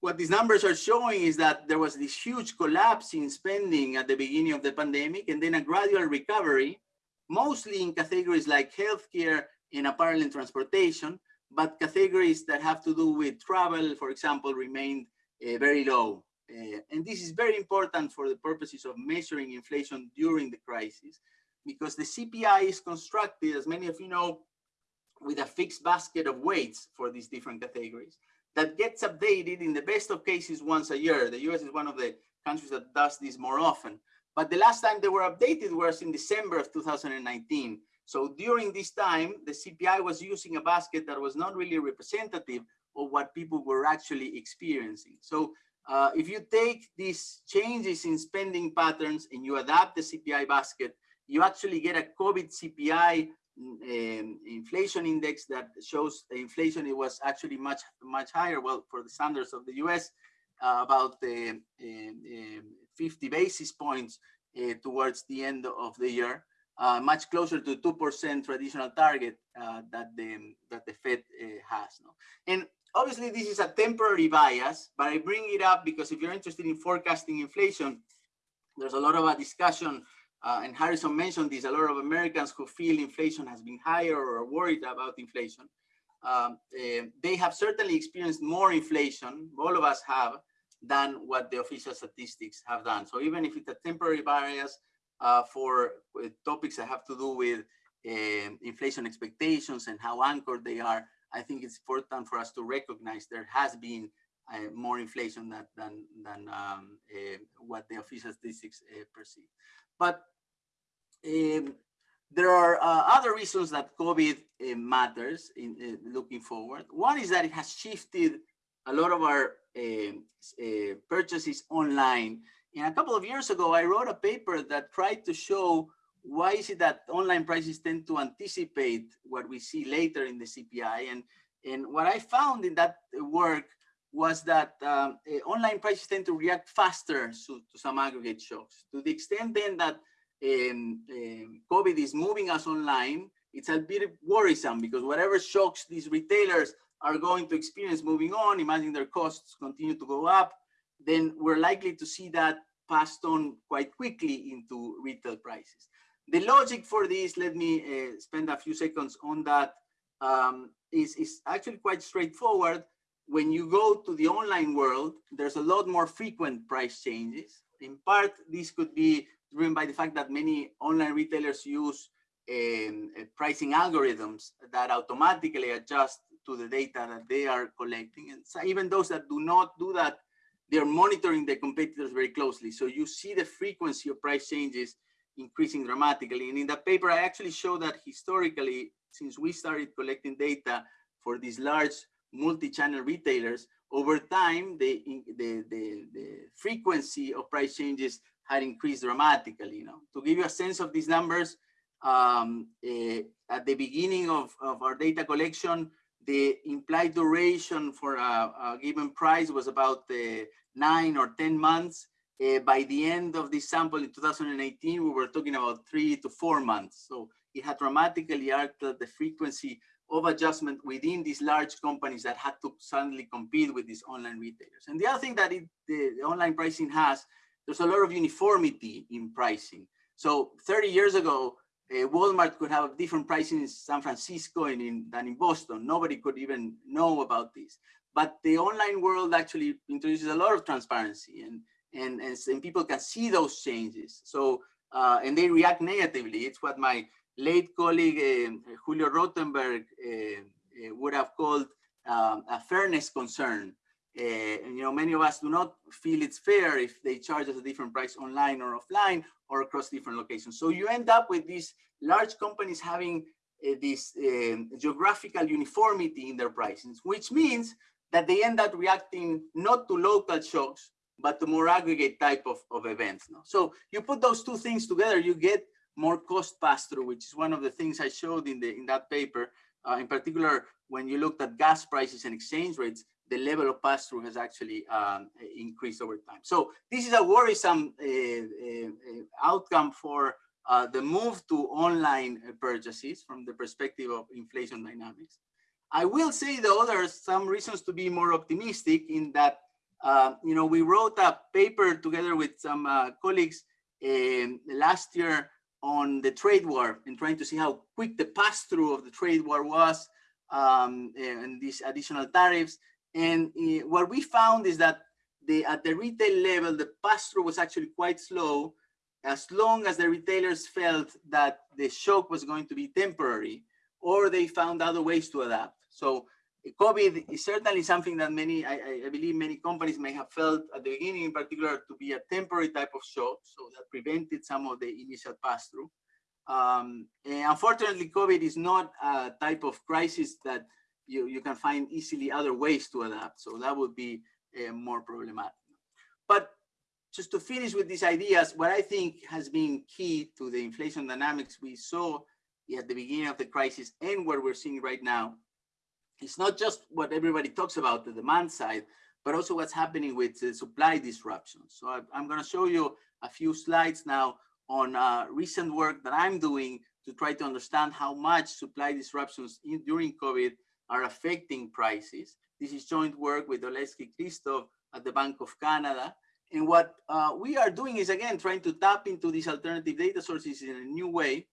what these numbers are showing is that there was this huge collapse in spending at the beginning of the pandemic and then a gradual recovery, mostly in categories like healthcare and apparel and transportation, but categories that have to do with travel, for example, remained uh, very low. Uh, and this is very important for the purposes of measuring inflation during the crisis, because the CPI is constructed, as many of you know, with a fixed basket of weights for these different categories that gets updated in the best of cases once a year. The US is one of the countries that does this more often. But the last time they were updated was in December of 2019. So during this time, the CPI was using a basket that was not really representative of what people were actually experiencing. So uh, if you take these changes in spending patterns and you adapt the CPI basket, you actually get a COVID CPI um, inflation index that shows inflation it was actually much much higher well for the standards of the US uh, about the uh, 50 basis points uh, towards the end of the year uh, much closer to 2% traditional target uh, that the that the Fed uh, has no? and obviously this is a temporary bias but I bring it up because if you're interested in forecasting inflation there's a lot of a discussion uh, and Harrison mentioned this, a lot of Americans who feel inflation has been higher or worried about inflation. Um, uh, they have certainly experienced more inflation, all of us have, than what the official statistics have done. So even if it's a temporary bias uh, for uh, topics that have to do with um, inflation expectations and how anchored they are, I think it's important for us to recognize there has been uh, more inflation than, than, than um, uh, what the official statistics uh, perceive. But um, there are uh, other reasons that COVID uh, matters in uh, looking forward. One is that it has shifted a lot of our um, uh, purchases online. And a couple of years ago, I wrote a paper that tried to show why is it that online prices tend to anticipate what we see later in the CPI. And, and what I found in that work was that um, uh, online prices tend to react faster to, to, some aggregate shocks. To the extent then that um, um, COVID is moving us online, it's a bit worrisome because whatever shocks these retailers are going to experience moving on, imagine their costs continue to go up, then we're likely to see that passed on quite quickly into retail prices. The logic for this, let me uh, spend a few seconds on that, um, is is actually quite straightforward when you go to the online world, there's a lot more frequent price changes. In part, this could be driven by the fact that many online retailers use um, uh, pricing algorithms that automatically adjust to the data that they are collecting. And so even those that do not do that, they're monitoring their competitors very closely. So you see the frequency of price changes increasing dramatically. And in that paper, I actually show that historically, since we started collecting data for these large multi-channel retailers, over time, the, the, the, the, frequency of price changes had increased dramatically. You know, to give you a sense of these numbers, um, uh, at the beginning of, of our data collection, the implied duration for a, a given price was about uh, nine or 10 months. Uh, by the end of this sample in 2018, we were talking about three to four months. So it had dramatically altered the frequency of adjustment within these large companies that had to suddenly compete with these online retailers. And the other thing that it, the, the, online pricing has, there's a lot of uniformity in pricing. So 30 years ago, uh, Walmart could have different pricing in San Francisco and in, than in Boston. Nobody could even know about this. But the online world actually introduces a lot of transparency and, and, and, and people can see those changes. So, uh, and they react negatively. It's what my late colleague uh, Julio Rotemberg uh, uh, would have called um, a fairness concern. And, you know, many of us do not feel it's fair if they charge us a different price online or offline or across different locations. So you end up with these large companies having uh, this geographical uniformity in their prices, which means that they end up reacting not to local shocks, but to more aggregate type of, of events. No? So you put those two things together, you get more cost pass-through, which is one of the things I showed in the in that paper. Uh, in particular, when you looked at gas prices and exchange rates, the level of pass-through has actually um, increased over time. So this is a worrisome uh, uh, outcome for uh, the move to online purchases from the perspective of inflation dynamics. I will say though there's some reasons to be more optimistic in that uh, you know we wrote a paper together with some uh, colleagues um, last year on the trade war and trying to see how quick the pass-through of the trade war was um, and these additional tariffs. And uh, what we found is that the, at the retail level, the pass-through was actually quite slow as long as the retailers felt that the shock was going to be temporary or they found other ways to adapt. So COVID is certainly something that many, I, I, believe many companies may have felt at the beginning in particular to be a temporary type of shock. So that prevented some of the initial pass-through. Um, unfortunately, COVID is not a type of crisis that you, you can find easily other ways to adapt. So that would be uh, more problematic. But just to finish with these ideas, what I think has been key to the inflation dynamics we saw at the beginning of the crisis and what we're seeing right now it's not just what everybody talks about, the demand side, but also what's happening with supply disruptions. So I, am going to show you a few slides now on uh, recent work that I'm doing to try to understand how much supply disruptions in, during COVID are affecting prices. This is joint work with Oleksiy Kryvtsov at the Bank of Canada. And what uh, we are doing is, again, trying to tap into these alternative data sources in a new way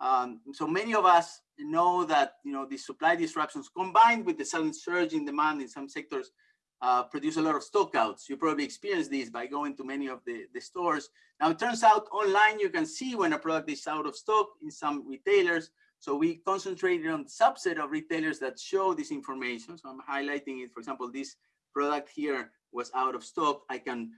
um, so many of us know that you know the supply disruptions combined with the sudden surge in demand in some sectors uh, produce a lot of stockouts. You probably experienced this by going to many of the, the stores. Now it turns out online you can see when a product is out of stock in some retailers. So we concentrated on the subset of retailers that show this information. So I'm highlighting it. For example, this product here was out of stock. I can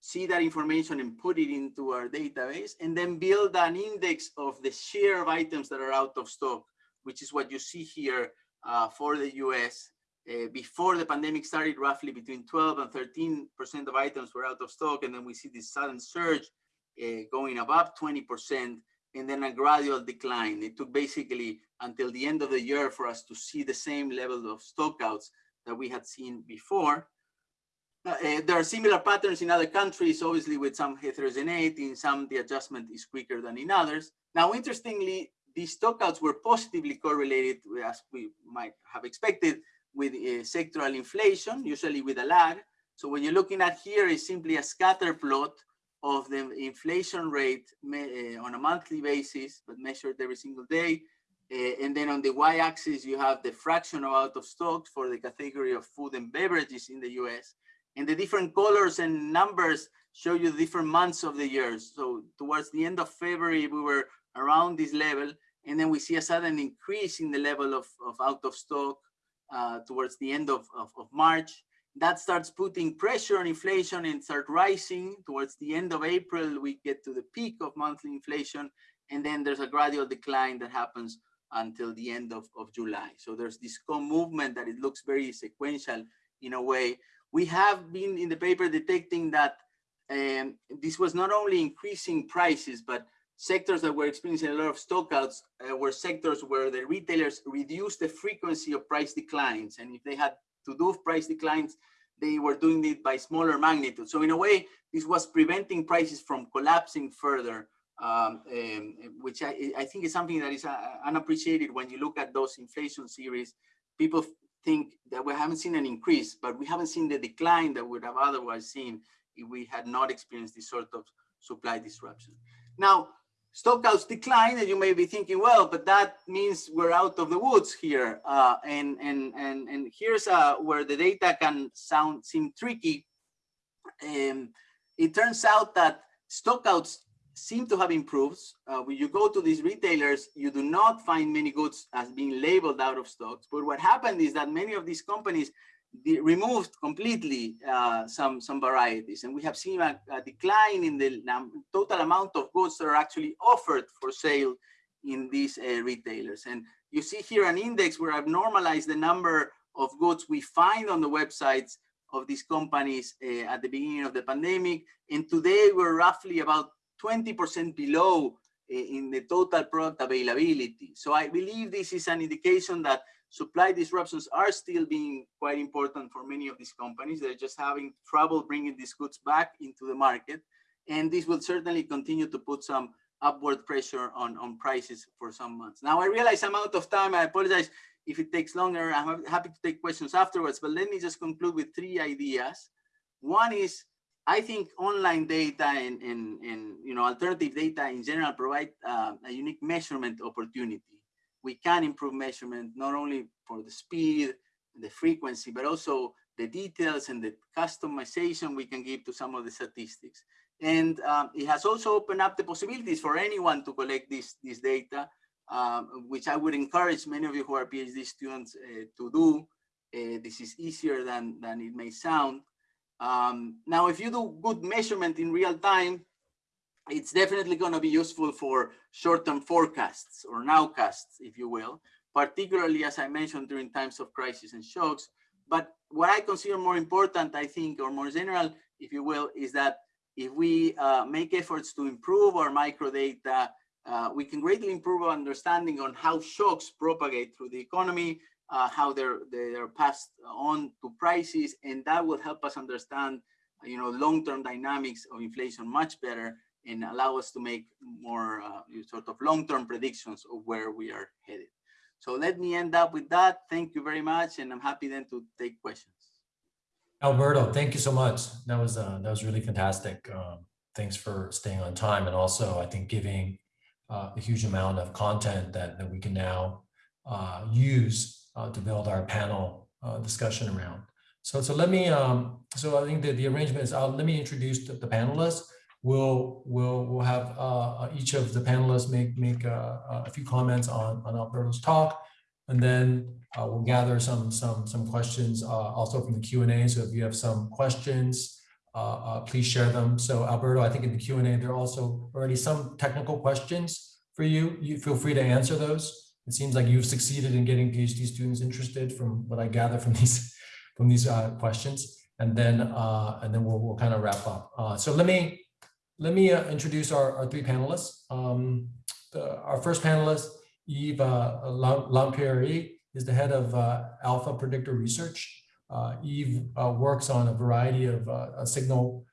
see that information and put it into our database and then build an index of the share of items that are out of stock, which is what you see here uh, for the US. Uh, before the pandemic started, roughly between 12 and 13% of items were out of stock. And then we see this sudden surge uh, going above 20% and then a gradual decline. It took basically until the end of the year for us to see the same level of stockouts that we had seen before. Uh, uh, there are similar patterns in other countries, obviously with some heterogeneity. In some, the adjustment is quicker than in others. Now, interestingly, these stockouts were positively correlated, as we might have expected, with uh, sectoral inflation, usually with a lag. So what you're looking at here is simply a scatter plot of the inflation rate uh, on a monthly basis, but measured every single day. Uh, and then on the y-axis, you have the fraction of out of stocks for the category of food and beverages in the US. And the different colors and numbers show you different months of the year. So towards the end of February, we were around this level. And then we see a sudden increase in the level of, of out of stock uh, towards the end of, of, of March. That starts putting pressure on inflation and start rising. Towards the end of April, we get to the peak of monthly inflation. And then there's a gradual decline that happens until the end of, of July. So there's this movement that it looks very sequential in a way we have been in the paper detecting that um, this was not only increasing prices, but sectors that were experiencing a lot of stockouts uh, were sectors where the retailers reduced the frequency of price declines. And if they had to do price declines, they were doing it by smaller magnitude. So in a way, this was preventing prices from collapsing further, um, um, which I, I, think is something that is uh, unappreciated when you look at those inflation series. People think that we haven't seen an increase, but we haven't seen the decline that we would have otherwise seen if we had not experienced this sort of supply disruption. Now, stockouts decline, and you may be thinking, well, but that means we're out of the woods here. Uh, and, and, and, and here's uh, where the data can sound seem tricky. Um, it turns out that stockouts seem to have improved. Uh, when you go to these retailers, you do not find many goods as being labeled out of stocks. But what happened is that many of these companies removed completely uh, some some varieties, and we have seen a, a decline in the total amount of goods that are actually offered for sale in these uh, retailers. And you see here an index where I've normalized the number of goods we find on the websites of these companies uh, at the beginning of the pandemic, and today we're roughly about 20% below uh, in the total product availability. So I believe this is an indication that supply disruptions are still being quite important for many of these companies. They're just having trouble bringing these goods back into the market. And this will certainly continue to put some upward pressure on, on prices for some months. Now, I realize I'm out of time. I apologize if it takes longer. I'm happy to take questions afterwards, but let me just conclude with three ideas. One is, I think online data and, and, and you know, alternative data in general provide uh, a unique measurement opportunity we can improve measurement not only for the speed, the frequency, but also the details and the customization we can give to some of the statistics. And um, it has also opened up the possibilities for anyone to collect this, this data, um, which I would encourage many of you who are PhD students uh, to do. Uh, this is easier than, than it may sound. Um, now, if you do good measurement in real time, it's definitely going to be useful for short-term forecasts or nowcasts, if you will, particularly as I mentioned during times of crisis and shocks. But what I consider more important, I think, or more general, if you will, is that if we uh, make efforts to improve our microdata, uh, we can greatly improve our understanding on how shocks propagate through the economy, uh, how they're they're passed on to prices, and that will help us understand, you know, long-term dynamics of inflation much better and allow us to make more uh, sort of long-term predictions of where we are headed. So let me end up with that. Thank you very much, and I'm happy then to take questions. Alberto, thank you so much. That was uh, that was really fantastic. Um, thanks for staying on time and also I think giving uh, a huge amount of content that, that we can now uh, use uh, to build our panel uh, discussion around. So so let me um, so I think that the arrangement is uh, let me introduce the, the panelists we'll we'll we'll have uh, each of the panelists make make uh, a few comments on on Alberto's talk, and then uh, we'll gather some some some questions uh, also from the Q and A. So if you have some questions, uh, uh, please share them. So Alberto, I think in the Q and A there are also already some technical questions for you. You feel free to answer those. It seems like you've succeeded in getting PhD students interested from what I gather from [laughs] these from these questions. And then and then we'll, we'll kind of wrap up. so let me let me uh, introduce our, our three panelists. Um, the, our first panelist, Yves uh, Lempérière, is the head of uh, Alpha Predictor Research. Uh, uh, works on a variety of uh, signal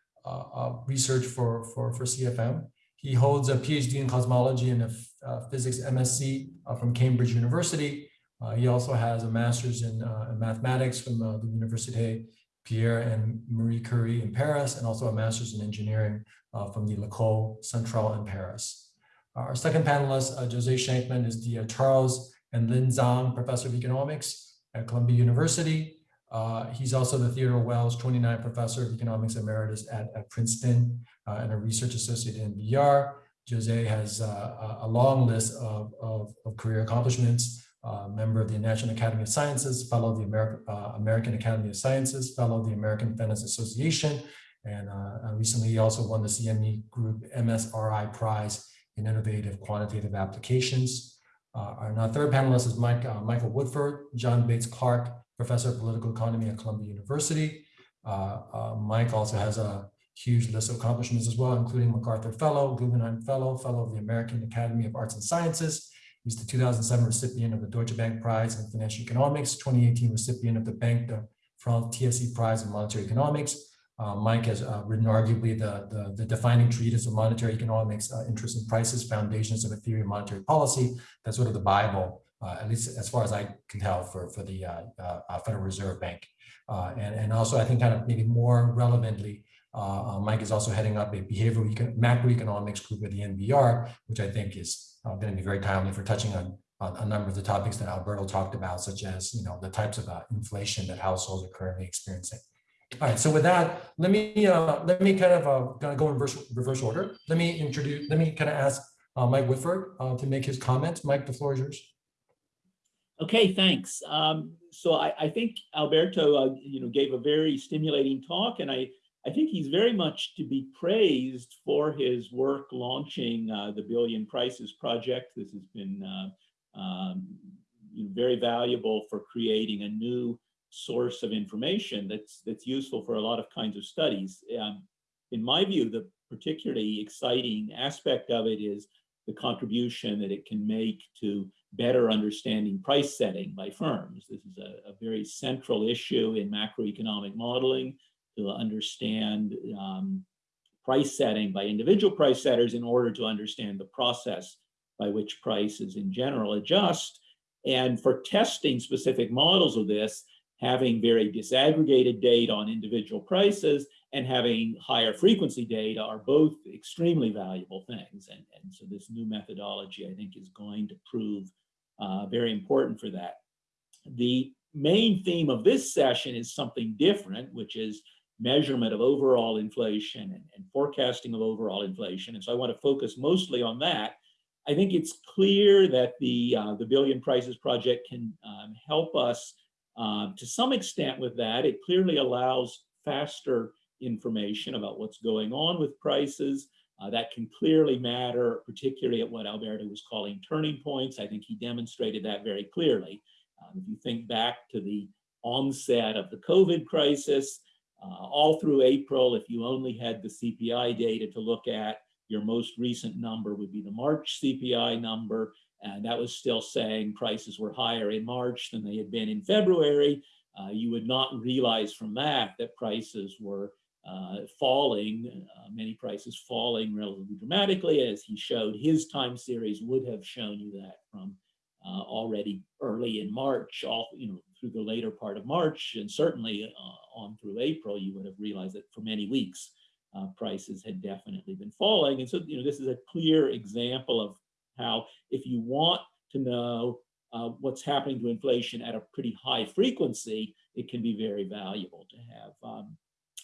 research for, for, for CFM. He holds a PhD in cosmology and a physics MSc from Cambridge University. he also has a master's in, in mathematics from the Université Pierre and Marie Curie in Paris, and also a master's in engineering uh, from the L'École Centrale in Paris. Our second panelist, uh, Jose Scheinkman, is the uh, Charles and Lynn Zhang Professor of Economics at Columbia University. Uh, he's also the Theodore Wells 29 Professor of Economics Emeritus at, at Princeton uh, and a research associate in VR. Jose has uh, a long list of, of, of career accomplishments, uh, member of the National Academy of Sciences, fellow of the American, uh, American Academy of Sciences, fellow of the American Finance Association, and uh, recently he also won the CME Group MSRI Prize in Innovative Quantitative Applications. And our third panelist is Mike, Michael Woodford, John Bates Clark, Professor of Political Economy at Columbia University. Mike also has a huge list of accomplishments as well, including MacArthur Fellow, Guggenheim Fellow, Fellow of the American Academy of Arts and Sciences, He's the 2007 recipient of the Deutsche Bank Prize in Financial Economics, 2018 recipient of the Banque de France TSE Prize in Monetary Economics. Uh, Mike has uh, written arguably the, the, the, defining treatise of monetary economics, uh, interest and prices, foundations of a theory of monetary policy. That's sort of the Bible, uh, at least as far as I can tell for, for the uh, uh, Federal Reserve Bank. and, and also I think kind of maybe more relevantly, Mike is also heading up a behavioral macroeconomics group at the NBER, which I think is uh, going to be very timely for touching on, a number of the topics that Alberto talked about, such as you know the types of uh, inflation that households are currently experiencing. All right, so with that, let me uh, let me kind of uh, kind of go in reverse, reverse order. Let me introduce. Let me kind of ask uh, Mike Woodford uh, to make his comments. Mike, the floor is yours. Okay, thanks. Um, so I, I think Alberto, uh, you know, gave a very stimulating talk, and I, I think he's very much to be praised for his work launching uh, the Billion Prices Project. This has been uh, um, very valuable for creating a new source of information that's that's useful for a lot of kinds of studies. Um, in my view, the particularly exciting aspect of it is the contribution that it can make to better understanding price setting by firms. This is a, a very central issue in macroeconomic modeling to understand um, price setting by individual price setters in order to understand the process by which prices in general adjust. And for testing specific models of this, having very disaggregated data on individual prices and having higher frequency data are both extremely valuable things. And, and so this new methodology, I think, is going to prove uh, very important for that. The main theme of this session is something different, which is measurement of overall inflation and, and forecasting of overall inflation. And so I want to focus mostly on that. I think it's clear that the, uh, the Billion Prices Project can um, help us uh, to some extent with that. It clearly allows faster information about what's going on with prices. Uh, that can clearly matter, particularly at what Alberto was calling turning points. I think he demonstrated that very clearly. Um, if you think back to the onset of the COVID crisis, uh, all through April, if you only had the CPI data to look at, your most recent number would be the March CPI number, and that was still saying prices were higher in March than they had been in February. Uh, you would not realize from that that prices were falling, uh, many prices falling relatively dramatically, as he showed his time series would have shown you that from uh, already early in March, all you know through the later part of March, and certainly uh, on through April, you would have realized that for many weeks uh, prices had definitely been falling. And so you know this is a clear example of how if you want to know uh, what's happening to inflation at a pretty high frequency, it can be very valuable to have um,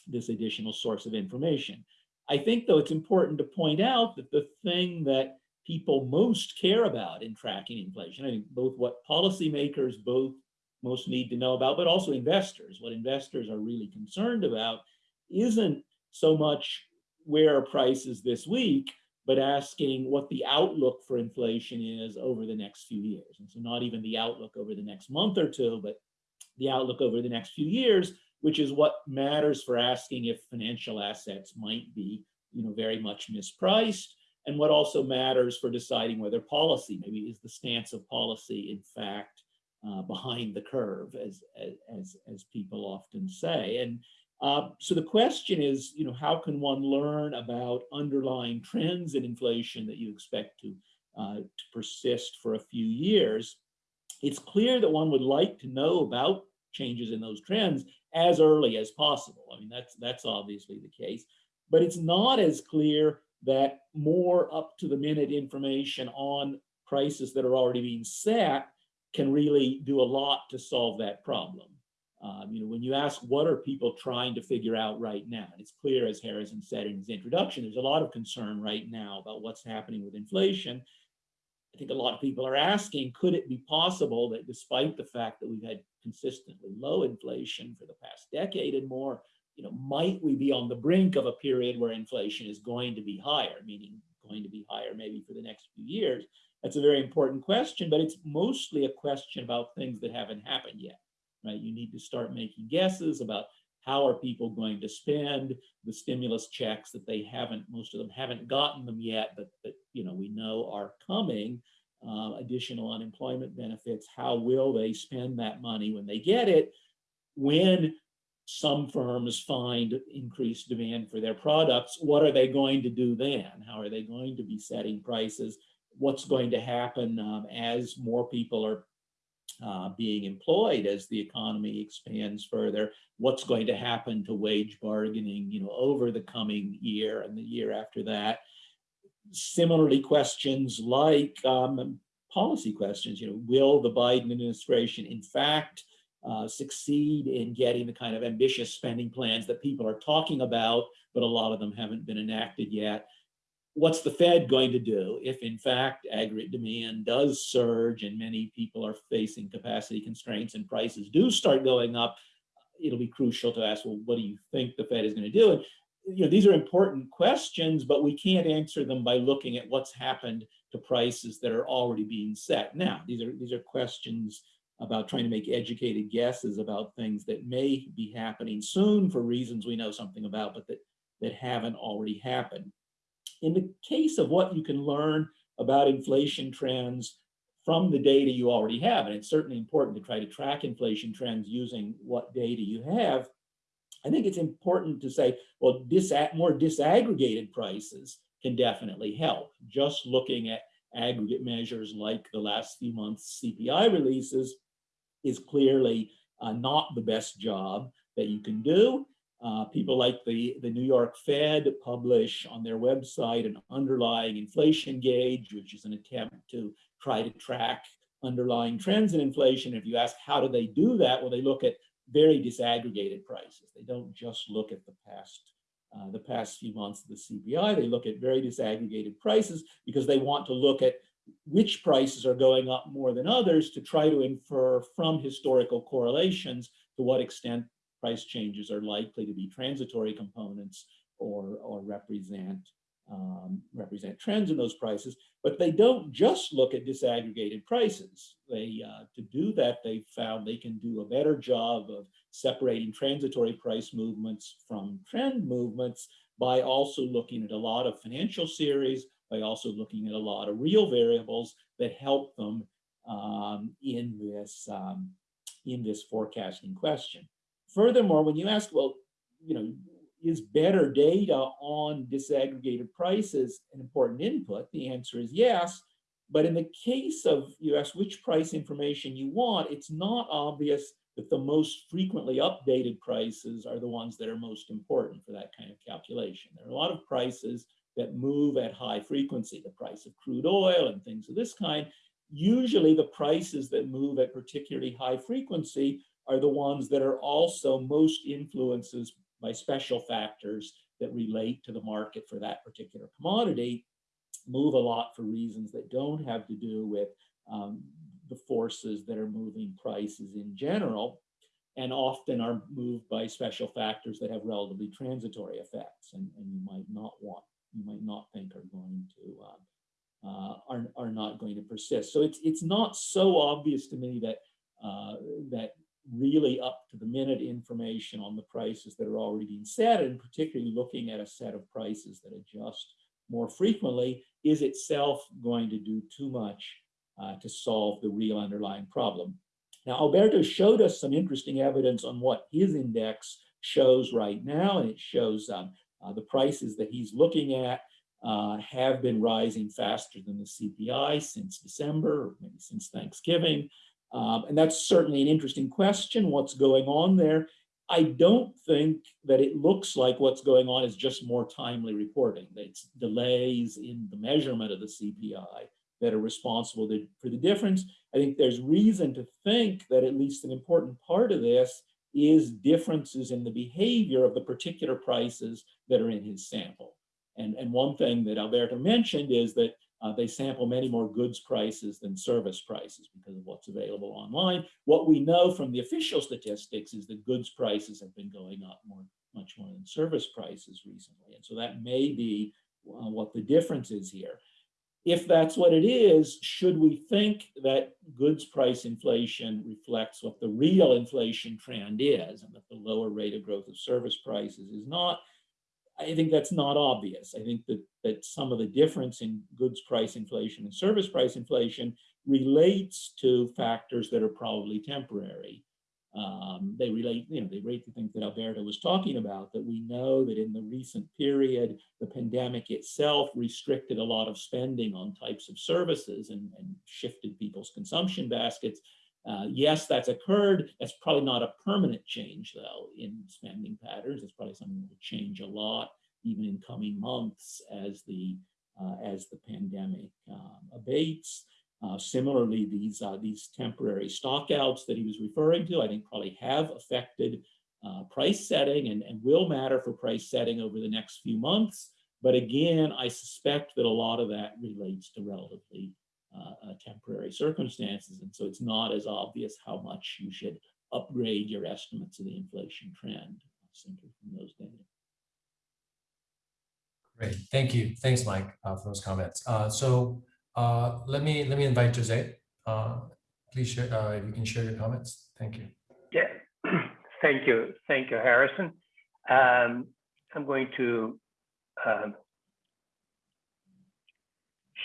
this additional source of information. I think, though, it's important to point out that the thing that people most care about in tracking inflation, I think both what policymakers both most need to know about, but also investors, what investors are really concerned about isn't so much where are prices this week, but asking what the outlook for inflation is over the next few years. And so not even the outlook over the next month or two, but the outlook over the next few years, which is what matters for asking if financial assets might be you know, very much mispriced, and what also matters for deciding whether policy, maybe is the stance of policy, in fact, uh, behind the curve, as, as, as people often say. And uh, so the question is, you know, how can one learn about underlying trends in inflation that you expect to, uh, to persist for a few years? It's clear that one would like to know about changes in those trends as early as possible. I mean, that's, that's obviously the case, but it's not as clear that more up to the minute information on prices that are already being set can really do a lot to solve that problem. Um, you know, when you ask what are people trying to figure out right now, and it's clear as Harrison said in his introduction, there's a lot of concern right now about what's happening with inflation. I think a lot of people are asking, could it be possible that despite the fact that we've had consistently low inflation for the past decade and more, you know, might we be on the brink of a period where inflation is going to be higher, meaning going to be higher maybe for the next few years? That's a very important question, but it's mostly a question about things that haven't happened yet, right? You need to start making guesses about how are people going to spend the stimulus checks that they haven't, most of them haven't gotten them yet, but, but you know, we know are coming, uh, additional unemployment benefits, how will they spend that money when they get it? When some firms find increased demand for their products, what are they going to do then? How are they going to be setting prices? What's going to happen um, as more people are uh, being employed as the economy expands further? What's going to happen to wage bargaining, you know, over the coming year and the year after that? Similarly, questions like um, policy questions, you know, will the Biden administration in fact uh, succeed in getting the kind of ambitious spending plans that people are talking about, but a lot of them haven't been enacted yet. What's the Fed going to do if in fact aggregate demand does surge and many people are facing capacity constraints and prices do start going up? It'll be crucial to ask, well, what do you think the Fed is going to do? And you know, these are important questions, but we can't answer them by looking at what's happened to prices that are already being set. Now, these are these are questions about trying to make educated guesses about things that may be happening soon for reasons we know something about, but that, that haven't already happened. In the case of what you can learn about inflation trends from the data you already have, and it's certainly important to try to track inflation trends using what data you have, I think it's important to say, well, dis more disaggregated prices can definitely help. Just looking at aggregate measures like the last few months CPI releases is clearly uh, not the best job that you can do. Uh, people like the, the New York Fed publish on their website an underlying inflation gauge, which is an attempt to try to track underlying trends in inflation. If you ask how do they do that, well, they look at very disaggregated prices. They don't just look at the past uh, the past few months of the CPI. They look at very disaggregated prices because they want to look at which prices are going up more than others to try to infer from historical correlations to what extent price changes are likely to be transitory components or, or represent um, represent trends in those prices, but they don't just look at disaggregated prices. They, uh, to do that, they found they can do a better job of separating transitory price movements from trend movements by also looking at a lot of financial series, by also looking at a lot of real variables that help them um, in this um, in this forecasting question. Furthermore, when you ask, well, you know, is better data on disaggregated prices an important input? The answer is yes. But in the case of you ask which price information you want, it's not obvious that the most frequently updated prices are the ones that are most important for that kind of calculation. There are a lot of prices that move at high frequency, the price of crude oil and things of this kind. Usually the prices that move at particularly high frequency are the ones that are also most influences by special factors that relate to the market for that particular commodity move a lot for reasons that don't have to do with um, the forces that are moving prices in general and often are moved by special factors that have relatively transitory effects and, and you might not want you might not think are going to uh, uh, are, are not going to persist. So it's it's not so obvious to me that uh, that really up to the minute information on the prices that are already being set and particularly looking at a set of prices that adjust more frequently is itself going to do too much uh, to solve the real underlying problem. Now, Alberto showed us some interesting evidence on what his index shows right now, and it shows um, uh, the prices that he's looking at uh, have been rising faster than the CPI since December, or maybe since Thanksgiving. Um, and that's certainly an interesting question, what's going on there. I don't think that it looks like what's going on is just more timely reporting. It's delays in the measurement of the CPI that are responsible for the difference. I think there's reason to think that at least an important part of this is differences in the behavior of the particular prices that are in his sample. And, and one thing that Alberto mentioned is that uh, they sample many more goods prices than service prices because of what's available online. What we know from the official statistics is that goods prices have been going up more, much more than service prices recently. And so that may be uh, what the difference is here. If that's what it is, should we think that goods price inflation reflects what the real inflation trend is and that the lower rate of growth of service prices is not? I think that's not obvious. I think that, that some of the difference in goods price inflation and service price inflation relates to factors that are probably temporary. Um, they relate, you know, they relate to things that Alberto was talking about, that we know that in the recent period, the pandemic itself restricted a lot of spending on types of services and, and shifted people's consumption baskets. Uh, yes, that's occurred. That's probably not a permanent change, though, in spending patterns. It's probably something that will change a lot, even in coming months, as the uh, as the pandemic um, abates. Uh, similarly, these uh, these temporary stockouts that he was referring to, I think, probably have affected uh, price setting and, and will matter for price setting over the next few months. But again, I suspect that a lot of that relates to relatively uh, uh, temporary circumstances. And so it's not as obvious how much you should upgrade your estimates of the inflation trend simply from those data. Great, thank you. Thanks, Mike, uh, for those comments. Uh, So uh, let me, let me invite Jose. Uh, Please share, uh, if you can share your comments. Thank you. Yeah, [clears throat] thank you. Thank you, Harrison. Um, I'm going to um,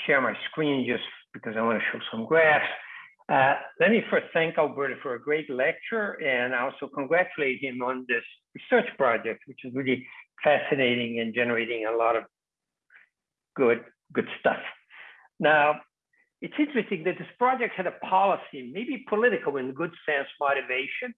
share my screen just because I want to show some graphs. Uh, let me first thank Alberto for a great lecture and also congratulate him on this research project, which is really fascinating and generating a lot of good, good stuff. Now, it's interesting that this project had a policy, maybe political in good sense motivation,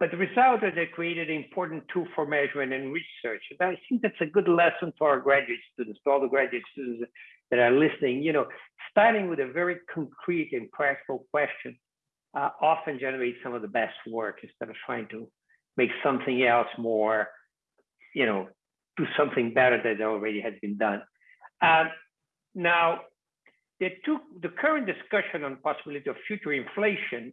but the result is it created an important tool for measurement and research. And I think that's a good lesson to our graduate students, to all the graduate students that are listening. You know, starting with a very concrete and practical question uh, often generates some of the best work instead of trying to make something else more, you know, do something better that already has been done. Um, now, the, two, the current discussion on possibility of future inflation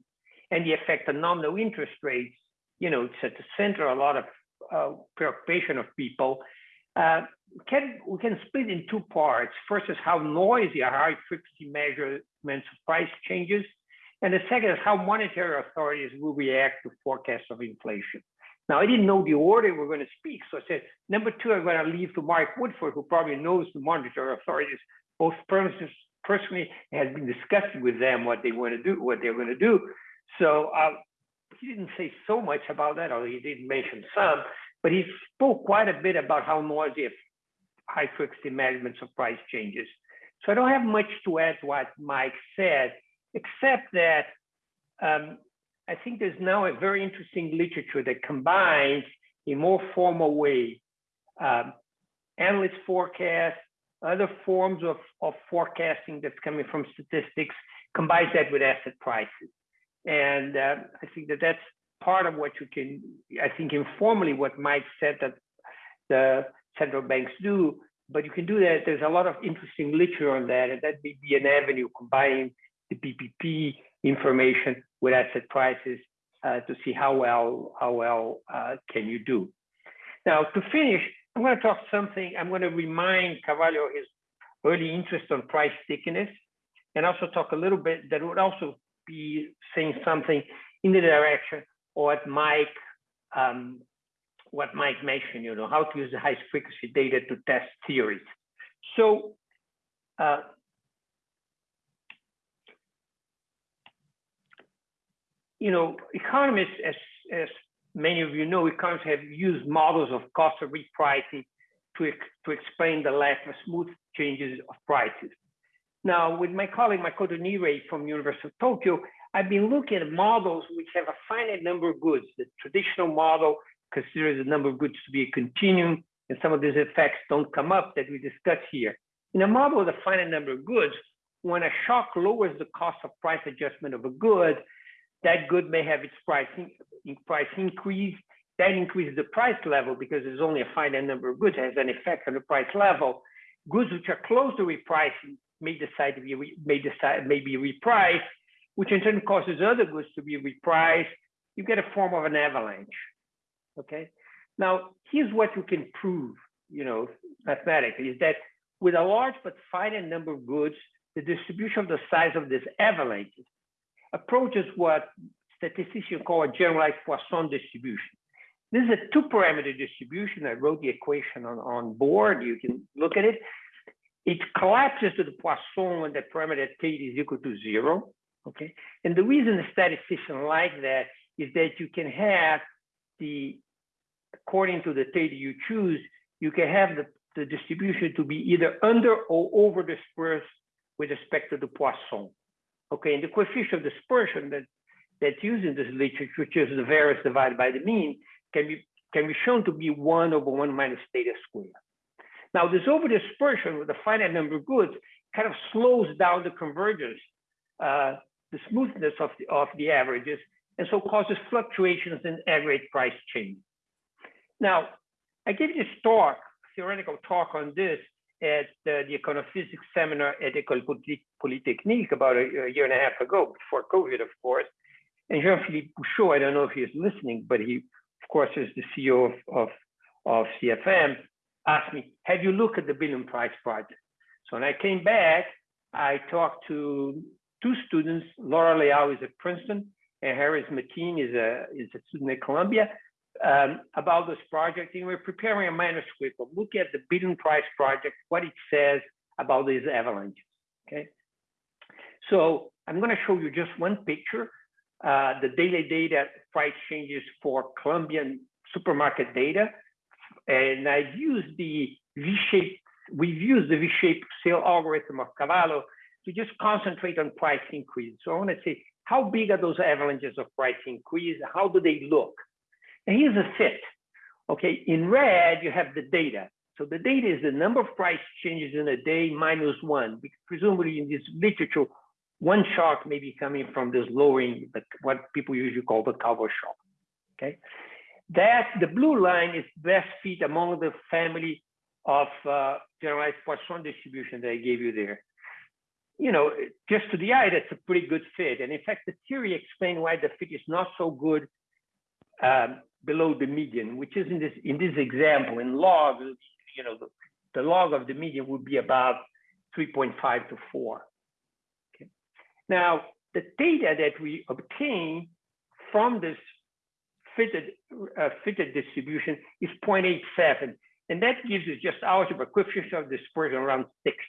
and the effect on nominal interest rates, you know, it's at the center a lot of uh, preoccupation of people. Uh, can, we can split in two parts. First is how noisy are high frequency measurements of price changes. And the second is how monetary authorities will react to forecasts of inflation. Now, I didn't know the order we're going to speak, so I said, number two, I'm going to leave to Mark Woodford, who probably knows the monetary authorities, both personally has been discussing with them what they want to do, what they're going to do. So uh, he didn't say so much about that, or he did mention some, but he spoke quite a bit about how noisy high frequency measurements of price changes. So I don't have much to add to what Mike said, except that um, I think there's now a very interesting literature that combines in more formal way um, analyst forecasts, other forms of, of forecasting that's coming from statistics, combines that with asset prices. And uh, I think that that's part of what you can, I think informally what Mike said that the central banks do, but you can do that. There's a lot of interesting literature on that, and that may be an avenue combining the PPP information with asset prices uh, to see how well how well uh, can you do. Now to finish, I'm going to talk something. I'm going to remind Cavallo his early interest on price stickiness, and also talk a little bit that would also be saying something in the direction what Mike um, what Mike mentioned. You know how to use the high frequency data to test theories. So. Uh, you know, economists, as, as many of you know, economists have used models of cost of repricing to, to explain the lack of smooth changes of prices. Now, with my colleague Makoto Nirei from University of Tokyo, I've been looking at models which have a finite number of goods. The traditional model considers the number of goods to be a continuum, and some of these effects don't come up that we discussed here. In a model with a finite number of goods, when a shock lowers the cost of price adjustment of a good, that good may have its price, in, price increase. That increases the price level because there's only a finite number of goods that has an effect on the price level. Goods which are close to repricing may decide to be may decide may be repriced, which in turn causes other goods to be repriced. You get a form of an avalanche. Okay. Now here's what you can prove, you know, mathematically is that with a large but finite number of goods, the distribution of the size of this avalanche approaches what statisticians call a generalized Poisson distribution. This is a two parameter distribution. I wrote the equation on, on board. You can look at it. It collapses to the Poisson when the parameter theta is equal to zero. Okay. And the reason the statistician like that is that you can have the, according to the theta you choose, you can have the, the distribution to be either under or over dispersed with respect to the Poisson. Okay, and the coefficient of dispersion that that's used in this literature, which is the variance divided by the mean, can be can be shown to be one over one minus theta squared. Now, this over dispersion with a finite number of goods kind of slows down the convergence, uh, the smoothness of the of the averages, and so causes fluctuations in aggregate price change. Now, I gave this talk theoretical talk on this at the econophysics seminar at École Polytechnique about a, a, year and a half ago, before COVID, of course. And Jean-Philippe Bouchaud, I don't know if he's listening, but he, of course, is the CEO of, of, of CFM, asked me, have you looked at the Billion Price project? So when I came back, I talked to two students, Laura Leal is at Princeton, and Harris Mateen is a, is a student at Columbia, um, about this project. And we're preparing a manuscript of look at the Billion Price project, what it says about these avalanches, okay? So I'm gonna show you just one picture, uh, the daily data price changes for Colombian supermarket data. And I've used the V-shaped, we've used the V-shaped sale algorithm of Cavallo to just concentrate on price increase. So I want to say, how big are those avalanches of price increase? How do they look? And here's a fit. Okay, in red, you have the data. So the data is the number of price changes in a day minus one. Because presumably in this literature, one shock may be coming from this lowering, but what people usually call the Calvo shock. Okay, that the blue line is best fit among the family of uh, generalized Poisson distribution that I gave you there you know, just to the eye, that's a pretty good fit. And in fact, the theory explains why the fit is not so good um, below the median, which is in this in this example in log, you know, the, the log of the median would be about 3.5 to 4. Okay. Now, the theta that we obtain from this fitted uh, fitted distribution is 0.87, and that gives us just algebra coefficient of dispersion around 60.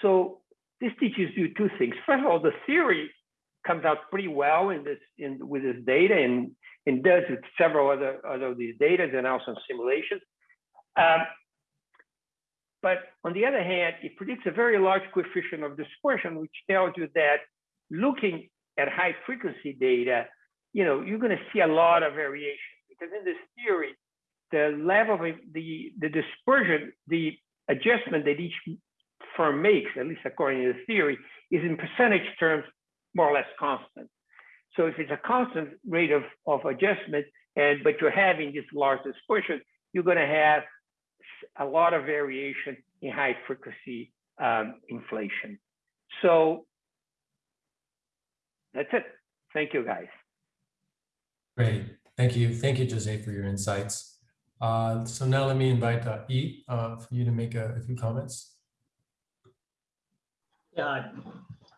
So this teaches you two things. First of all, the theory comes out pretty well in this in with this data and, and does with several other, other of these data and also simulations. Um, but on the other hand, it predicts a very large coefficient of dispersion, which tells you that looking at high frequency data, you know, you're going to see a lot of variation because in this theory, the level of the, the dispersion, the adjustment that each firm makes, at least according to the theory, is in percentage terms more or less constant. So if it's a constant rate of, of adjustment, and but you're having this large dispersion, you're going to have a lot of variation in high frequency um, inflation. So that's it. Thank you, guys. Great. Thank you. Thank you, Jose, for your insights. Uh, so now let me invite uh, E uh, for you to make a, a few comments. Yeah,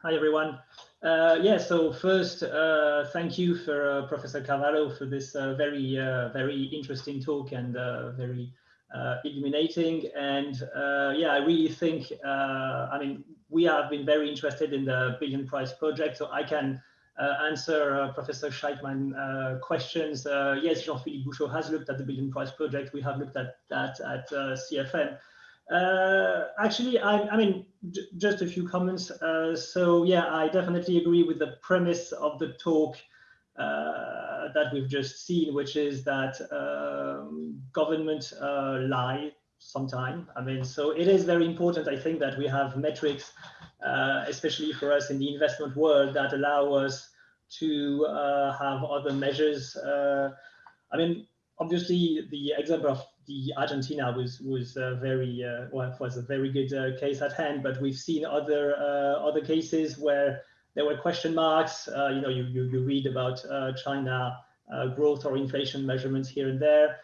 hi everyone. Uh, yeah, so first, uh, thank you for uh, Professor Cavallo for this uh, very, uh, very interesting talk and uh, very illuminating. And yeah, I really think, I mean, we have been very interested in the Billion Price project, so I can answer Professor Scheinkman questions. yes, Jean-Philippe Bouchaud has looked at the Billion Price project. We have looked at that at CFM. Uh, actually, I, I mean, just a few comments. Uh, so yeah, I definitely agree with the premise of the talk uh, that we've just seen, which is that um, government uh, lie sometime. I mean, so it is very important, I think, that we have metrics, uh, especially for us in the investment world, that allow us to uh, have other measures. I mean, obviously, the example of the Argentina was was uh, very uh, well was a very good uh, case at hand, but we've seen other uh, other cases where there were question marks. Uh, you know, you, you, you read about uh, China growth or inflation measurements here and there.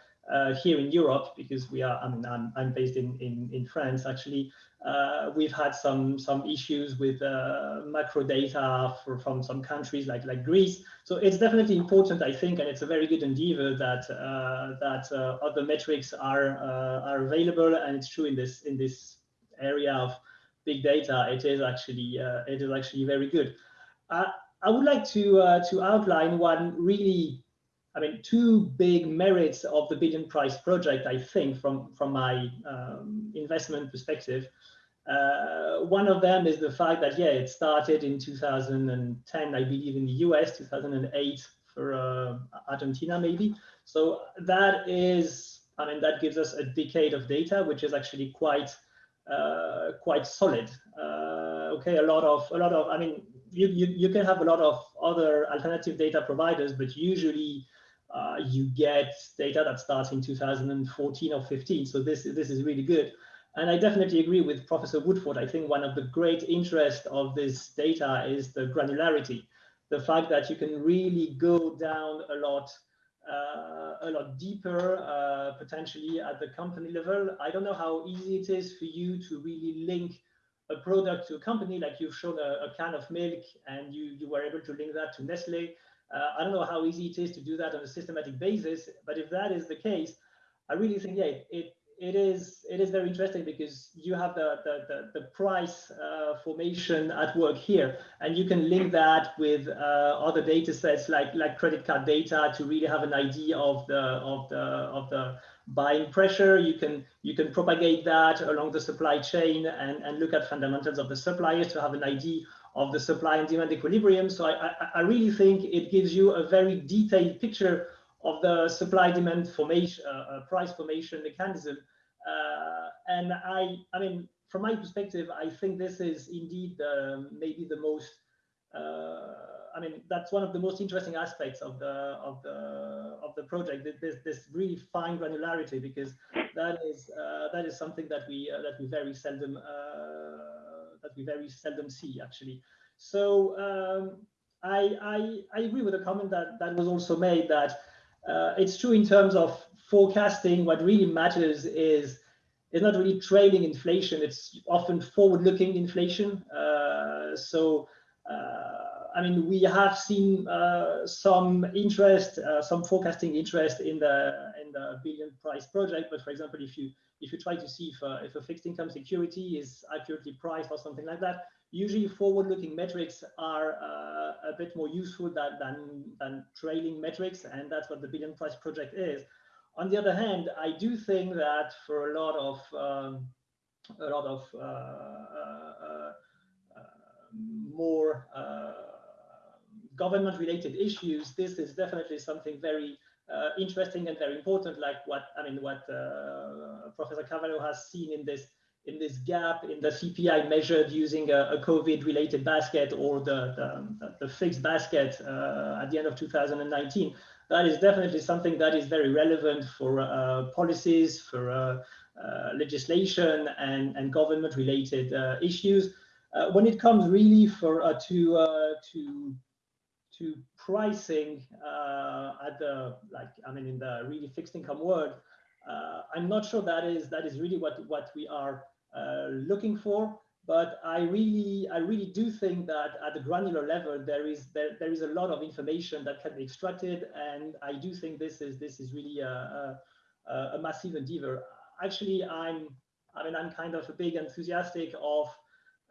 here in Europe, because we are, I mean, I'm, I'm based in, in, in France actually, uh, we've had some some issues with uh, macro data for, from some countries like like Greece. So it's definitely important, I think, and it's a very good endeavor that uh, that uh, other metrics are uh, are available. And it's true in this in this area of big data, it is actually uh, it is actually very good. I would like to to outline one really I mean, two big merits of the Billion Price project, I think, from, from my um, investment perspective. Uh, one of them is the fact that, yeah, it started in 2010, I believe, in the US, 2008 for uh, Argentina, maybe. So that is, I mean, that gives us a decade of data, which is actually quite, uh, quite solid. Uh, okay, a lot of, a lot of, I mean, you, you, you can have a lot of other alternative data providers, but usually uh, you get data that starts in 2014 or 15. So this, this is really good. And I definitely agree with Professor Woodford. I think one of the great interests of this data is the granularity, the fact that you can really go down a lot, uh, a lot deeper, uh, potentially at the company level. I don't know how easy it is for you to really link a product to a company, like you've shown a, a can of milk and you, you were able to link that to Nestle. Uh, I don't know how easy it is to do that on a systematic basis, but if that is the case, I really think, yeah, it, it is it is very interesting because you have the the, the, the price uh, formation at work here and you can link that with uh, other data sets like like credit card data to really have an idea of the of the of the buying pressure. You can you can propagate that along the supply chain and and look at fundamentals of the suppliers to have an idea of the supply and demand equilibrium so i i, I really think it gives you a very detailed picture of the supply demand formation, uh, uh, price formation mechanism. Uh, and I, I mean, from my perspective, I think this is indeed maybe the most, I mean, that's one of the most interesting aspects of the of the of the project. This this really fine granularity because that is uh, that is something that we uh, that we very seldom uh, that we very seldom see actually. So um, I, I I agree with the comment that that was also made that uh, it's true in terms of forecasting. What really matters is it's not really trailing inflation. It's often forward-looking inflation. Uh, so, uh, I mean, we have seen uh, some interest, uh, some forecasting interest in the in the billion price project. But for example, if you if you try to see if, uh, if a fixed income security is accurately priced or something like that, usually forward-looking metrics are uh, a bit more useful than, than, than trailing metrics, and that's what the billion price project is. On the other hand, I do think that for a lot of um, a lot of uh, uh, uh more uh, government-related issues, this is definitely something very uh, interesting and very important, like what I mean, what Professor Cavallo has seen in this in this gap in the CPI measured using a, a COVID-related basket or the, the, the fixed basket uh, at the end of 2019, that is definitely something that is very relevant for uh, policies, for uh, uh legislation and, and government-related uh, issues. Uh, when it comes really for to to to pricing at the like I mean in the really fixed income world, uh, I'm not sure that is that is really what what we are uh, looking for. But I really I really do think that at the granular level there is there, there is a lot of information that can be extracted, and I do think this is this is really a, a, a massive endeavor. Actually, I'm I mean I'm kind of a big enthusiastic of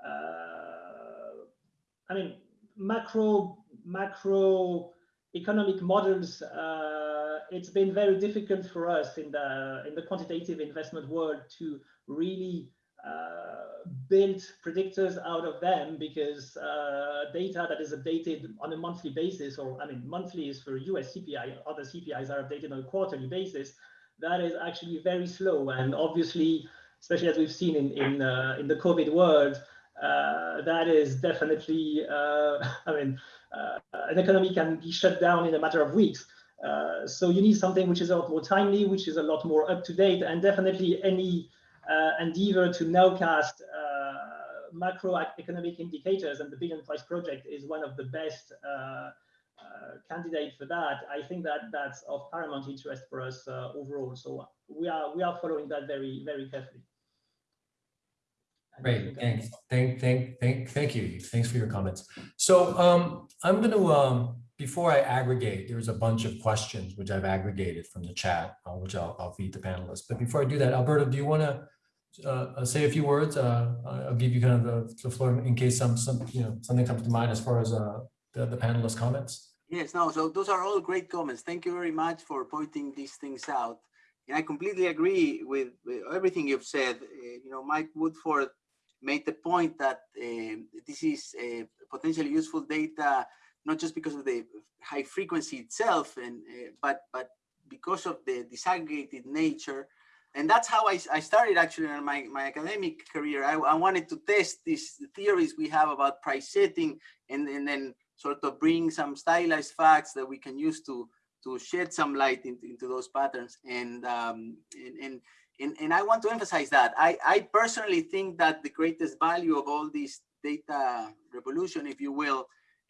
uh, I mean macro macro economic models uh, it's been very difficult for us in the in the quantitative investment world to really uh, build predictors out of them because uh, data that is updated on a monthly basis, or I mean, monthly is for US CPI, other CPIs are updated on a quarterly basis. That is actually very slow, and obviously, especially as we've seen in in uh, in the COVID world, uh, that is definitely, uh, [laughs] I mean, an economy can be shut down in a matter of weeks. Uh, so you need something which is a lot more timely, which is a lot more up to date, and definitely any uh, endeavor to nowcast uh, macroeconomic indicators, and the Billion Price Project is one of the best uh, uh, candidate for that. I think that that's of paramount interest for us overall. So we are we are following that very very carefully. Great, thanks. Thank, thank, thank, thank you. Thanks for your comments. So um, I'm going to um, before I aggregate, there's a bunch of questions which I've aggregated from the chat, uh, which I'll, I'll, feed the panelists. But before I do that, Alberto, do you want to uh, uh, say a few words? Uh, I'll give you kind of the, the, floor in case some, some, you know, something comes to mind as far as uh, the, the panelist comments. Yes, no, so those are all great comments. Thank you very much for pointing these things out. And I completely agree with, with everything you've said. Uh, you know, Mike Woodford made the point that this is potentially useful data not just because of the high frequency itself, and uh, but but because of the disaggregated nature. And that's how I, I started actually in my, my academic career. I, I wanted to test these theories we have about price setting and, and then sort of bring some stylized facts that we can use to to shed some light into, into those patterns. And, um, and, and, and, and I want to emphasize that. I, I personally think that the greatest value of all this data revolution, if you will,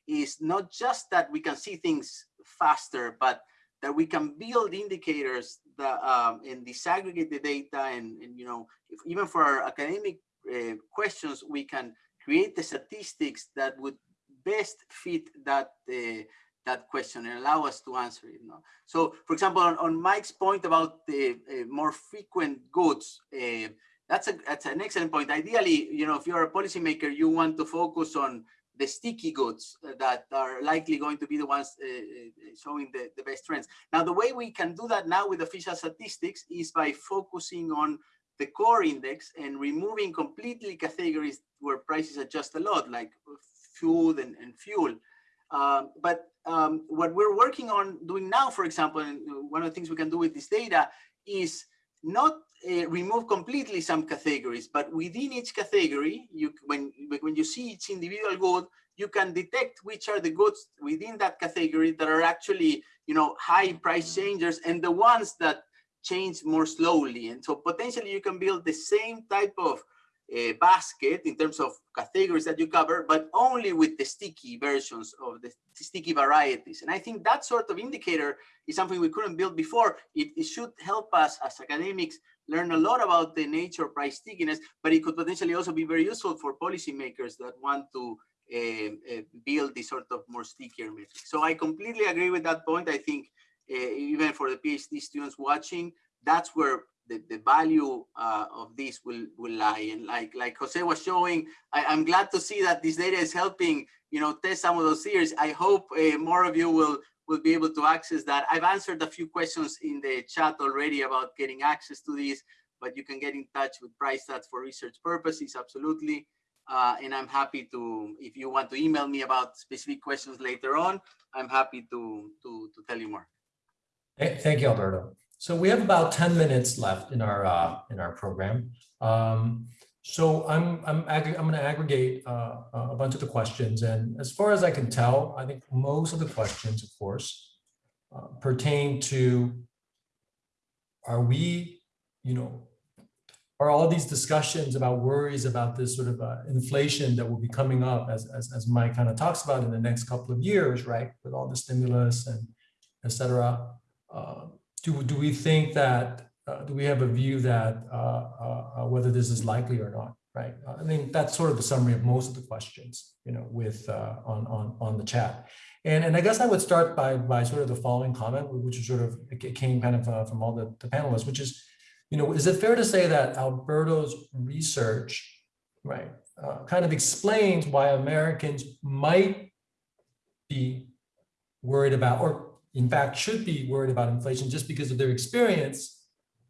is not just that we can see things faster, but that we can build indicators that um, and disaggregate the data and, and you know, even for academic uh, questions, we can create the statistics that would best fit that uh, that question and allow us to answer it. You know? So, for example, on, on Mike's point about the uh, more frequent goods, uh, that's a that's an excellent point. Ideally, you know, if you're a policymaker, you want to focus on the sticky goods that are likely going to be the ones uh, showing the, the best trends. Now, the way we can do that now with official statistics is by focusing on the core index and removing completely categories where prices adjust a lot, like food and, and fuel. Um, but um, what we're working on doing now, for example, and one of the things we can do with this data is not uh, remove completely some categories, but within each category, you when when you see each individual good, you can detect which are the goods within that category that are actually you know high price changers and the ones that change more slowly. And so potentially you can build the same type of uh, basket in terms of categories that you cover, but only with the sticky versions of the sticky varieties. And I think that sort of indicator is something we couldn't build before. It, it should help us as academics learn a lot about the nature of price stickiness, but it could potentially also be very useful for policymakers that want to uh, uh, build this sort of more stickier metrics. So I completely agree with that point. I think even for the PhD students watching, that's where the, the value uh, of this will, will lie. And like, like Jose was showing, I, am glad to see that this data is helping, you know, test some of those theories. I hope uh, more of you will, will be able to access that. I've answered a few questions in the chat already about getting access to this, but you can get in touch with PriceStats for research purposes, absolutely. Uh, and I'm happy to, if you want to email me about specific questions later on, I'm happy to, to, to tell you more. Thank you, Alberto. So we have about 10 minutes left in our uh, in our program. Um, so I'm I'm I'm going to aggregate uh, a bunch of the questions, and as far as I can tell, I think most of the questions, of course, uh, pertain to are we, you know, are all these discussions about worries about this sort of uh, inflation that will be coming up as, as, as Mike kind of talks about in the next couple of years, right? With all the stimulus and et cetera. Uh, do, do we think that, uh, do we have a view that uh, uh, uh whether this is likely or not, right? Uh, I mean, that's sort of the summary of most of the questions, you know, with on, on, on the chat. And, and I guess I would start by, by sort of the following comment, which is sort of, it came kind of from all the, the panelists, which is, you know, is it fair to say that Alberto's research, right, kind of explains why Americans might be worried about, or in fact should be worried about inflation just because of their experience,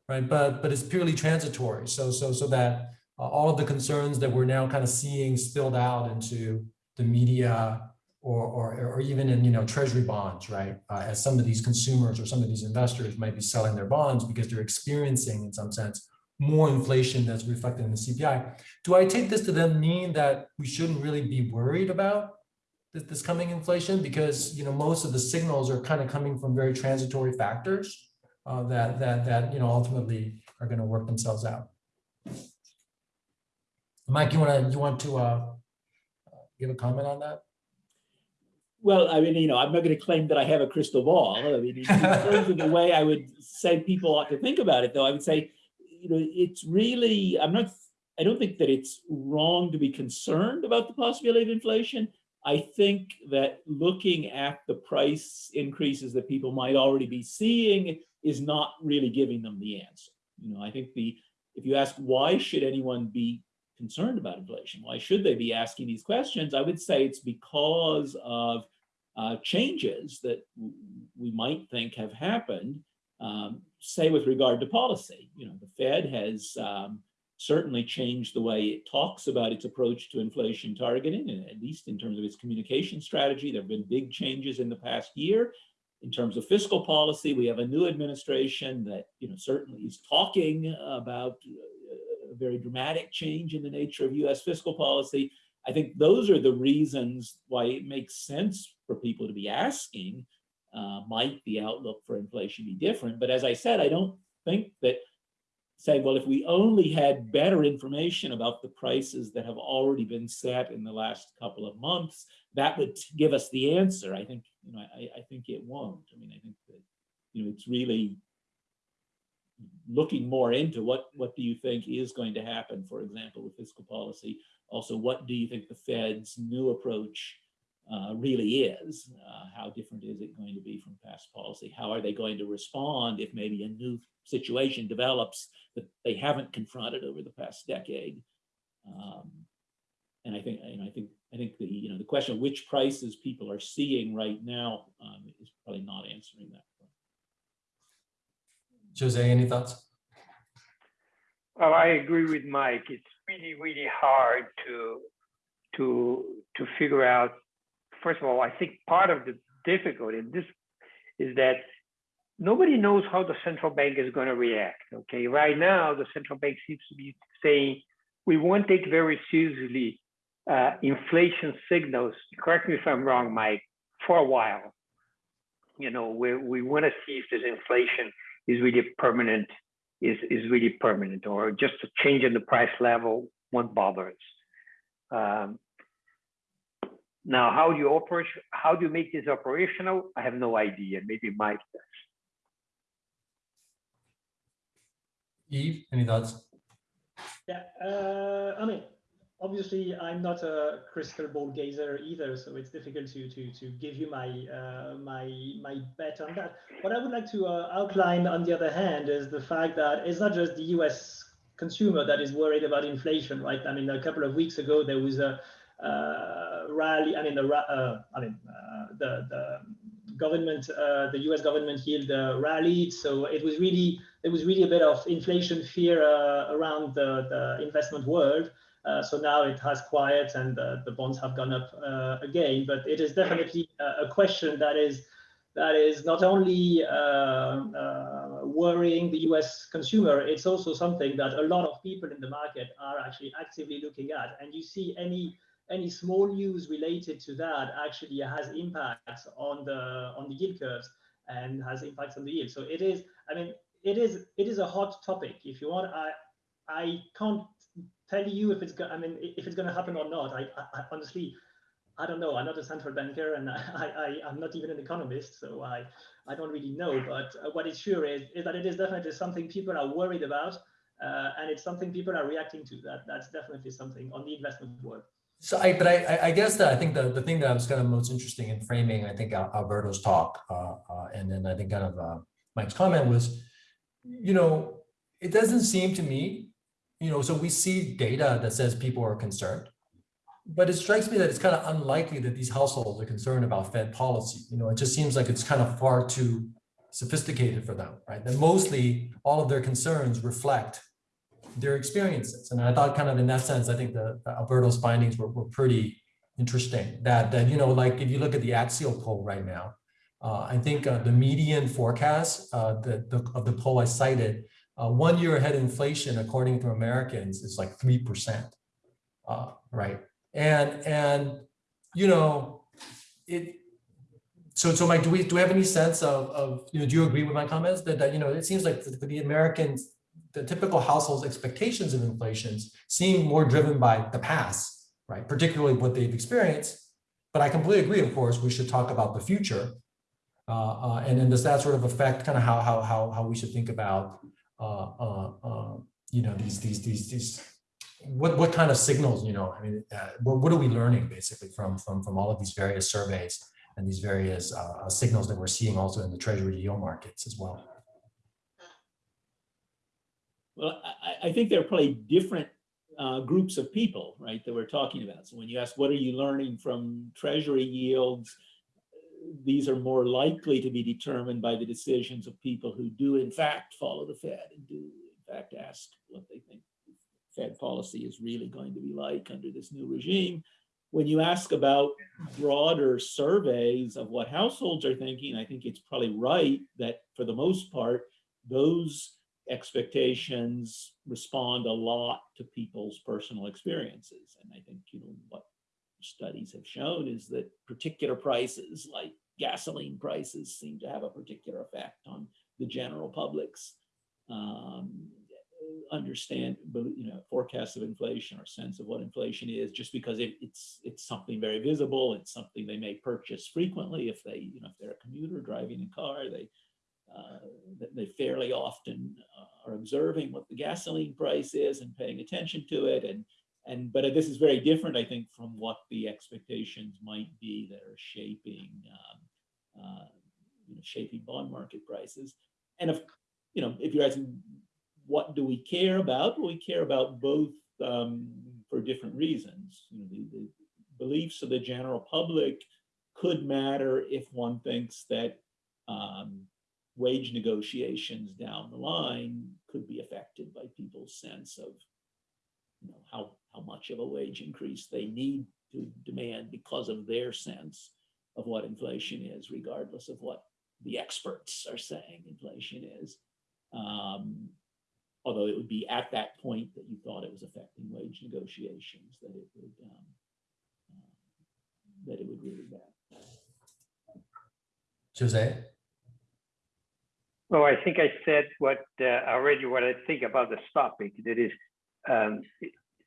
right? But but it's purely transitory. So so so that uh, all of the concerns that we're now kind of seeing spilled out into the media or or, or even in you know treasury bonds, right? Uh, as some of these consumers or some of these investors might be selling their bonds because they're experiencing in some sense more inflation that's reflected in the CPI. Do I take this to then mean that we shouldn't really be worried about this, coming inflation because you know most of the signals are kind of coming from very transitory factors uh, that that that you know ultimately are going to work themselves out. Mike, you want to you want to uh, give a comment on that? Well, I mean, you know, I'm not going to claim that I have a crystal ball. I mean, in terms of the way I would say people ought to think about it, though, I would say, you know, it's really, I'm not, I don't think that it's wrong to be concerned about the possibility of inflation. I think that looking at the price increases that people might already be seeing is not really giving them the answer. You know, I think the if you ask why should anyone be concerned about inflation, why should they be asking these questions? I would say it's because of uh, changes that we might think have happened, um, say with regard to policy. You know, the Fed has um, certainly changed the way it talks about its approach to inflation targeting, and at least in terms of its communication strategy. There have been big changes in the past year. In terms of fiscal policy, we have a new administration that you know certainly is talking about a very dramatic change in the nature of US fiscal policy. I think those are the reasons why it makes sense for people to be asking uh, might the outlook for inflation be different. But as I said, I don't think that saying, well, if we only had better information about the prices that have already been set in the last couple of months, that would give us the answer. I think, you know, I, I think it won't. I mean, I think that, you know, it's really looking more into what, what do you think is going to happen, for example, with fiscal policy? Also, what do you think the Fed's new approach uh, really is? Uh, how different is it going to be from past policy? How are they going to respond if maybe a new situation develops that they haven't confronted over the past decade? Um, and I think, and I think, I think the, you know, the question of which prices people are seeing right now um, is probably not answering that. Jose, any thoughts? Well, I agree with Mike. It's really, really hard to to to figure out. First of all, I think part of the difficulty in this is that nobody knows how the central bank is going to react. Okay, right now the central bank seems to be saying we won't take very seriously uh, inflation signals. Correct me if I'm wrong, Mike. For a while, you know, we we want to see if this inflation is really permanent, is, is really permanent, or just a change in the price level won't bother us. Um, now, how do you operate? How do you make this operational? I have no idea. Maybe Mike does. Yves, any thoughts? Yeah, uh, I mean, obviously I'm not a crystal ball gazer either, so it's difficult to to to give you my uh, my my bet on that. What I would like to uh, outline, on the other hand, is the fact that it's not just the U.S. consumer that is worried about inflation, right? I mean, a couple of weeks ago there was a uh, rally. I mean, the uh, I mean uh, the the government, the U.S. government yield rallied, so it was really there was really a bit of inflation fear around the the investment world. Uh, so now it has quiet and uh, the bonds have gone up uh, again. But it is definitely a question that is that is not only worrying the U.S. consumer, it's also something that a lot of people in the market are actually actively looking at. And you see any any small news related to that actually has impacts on the on the yield curves and has impacts on the yield. So it is, I mean, it is it is a hot topic. If you want, I I can't tell you if it's. I mean, if it's going to happen or not. I, I, honestly, I don't know. I'm not a central banker, and [laughs] I, I am not even an economist, so I I don't really know. But uh, what is sure is is that it is definitely something people are worried about, uh, and it's something people are reacting to. That that's definitely something on the investment world. So I, but I, I guess that I think the, the thing that I was kind of most interesting in framing, I think Alberto's talk, uh, uh, and then I think kind of uh, Mike's comment was, you know, it doesn't seem to me you know, so we see data that says people are concerned, but it strikes me that it's kind of unlikely that these households are concerned about Fed policy. You know, it just seems like it's kind of far too sophisticated for them, right? That mostly all of their concerns reflect their experiences. And I thought kind of in that sense, I think the, the Alberto's findings were, were pretty interesting that, that, you know, like if you look at the Axial poll right now, uh, I think uh, the median forecast uh, the, the, of the poll I cited uh, one year ahead inflation, according to Americans, is like 3%, uh, right? And, and, you know, it, so, so Mike, do we, do we have any sense of, of, you know, do you agree with my comments that, that, you know, it seems like the Americans, the typical households expectations of inflations seem more driven by the past, right? Particularly what they've experienced. But I completely agree, of course, we should talk about the future. Uh, uh, and then does that sort of affect kind of how, how, how, how we should think about uh, uh, uh, you know, these, these, these, these, what, what kind of signals, you know, I mean, what, what are we learning basically from, from, from all of these various surveys and these various signals that we're seeing also in the treasury yield markets as well? Well, I, I think there are probably different uh, groups of people, right, that we're talking about. So when you ask, what are you learning from treasury yields? these are more likely to be determined by the decisions of people who do in fact follow the Fed and do in fact ask what they think Fed policy is really going to be like under this new regime. When you ask about broader surveys of what households are thinking, I think it's probably right that for the most part, those expectations respond a lot to people's personal experiences. And I think, you know, what studies have shown is that particular prices like gasoline prices seem to have a particular effect on the general public's um, understand, you know, forecasts of inflation or sense of what inflation is, just because it, it's it's something very visible. It's something they may purchase frequently if they, you know, if they're a commuter driving a car, they uh, they fairly often are observing what the gasoline price is and paying attention to it. And and but this is very different, I think, from what the expectations might be that are shaping um, uh, you know, shaping bond market prices. And if you know, if you're asking what do we care about? Well, we care about both um, for different reasons. You know, the, the beliefs of the general public could matter if one thinks that um, wage negotiations down the line could be affected by people's sense of you know, how, how much of a wage increase they need to demand because of their sense of what inflation is, regardless of what the experts are saying inflation is. Um, although it would be at that point that you thought it was affecting wage negotiations that it would um, uh, that it would really matter. Jose? Well, I think I said what uh, already what I think about this topic. That is, um,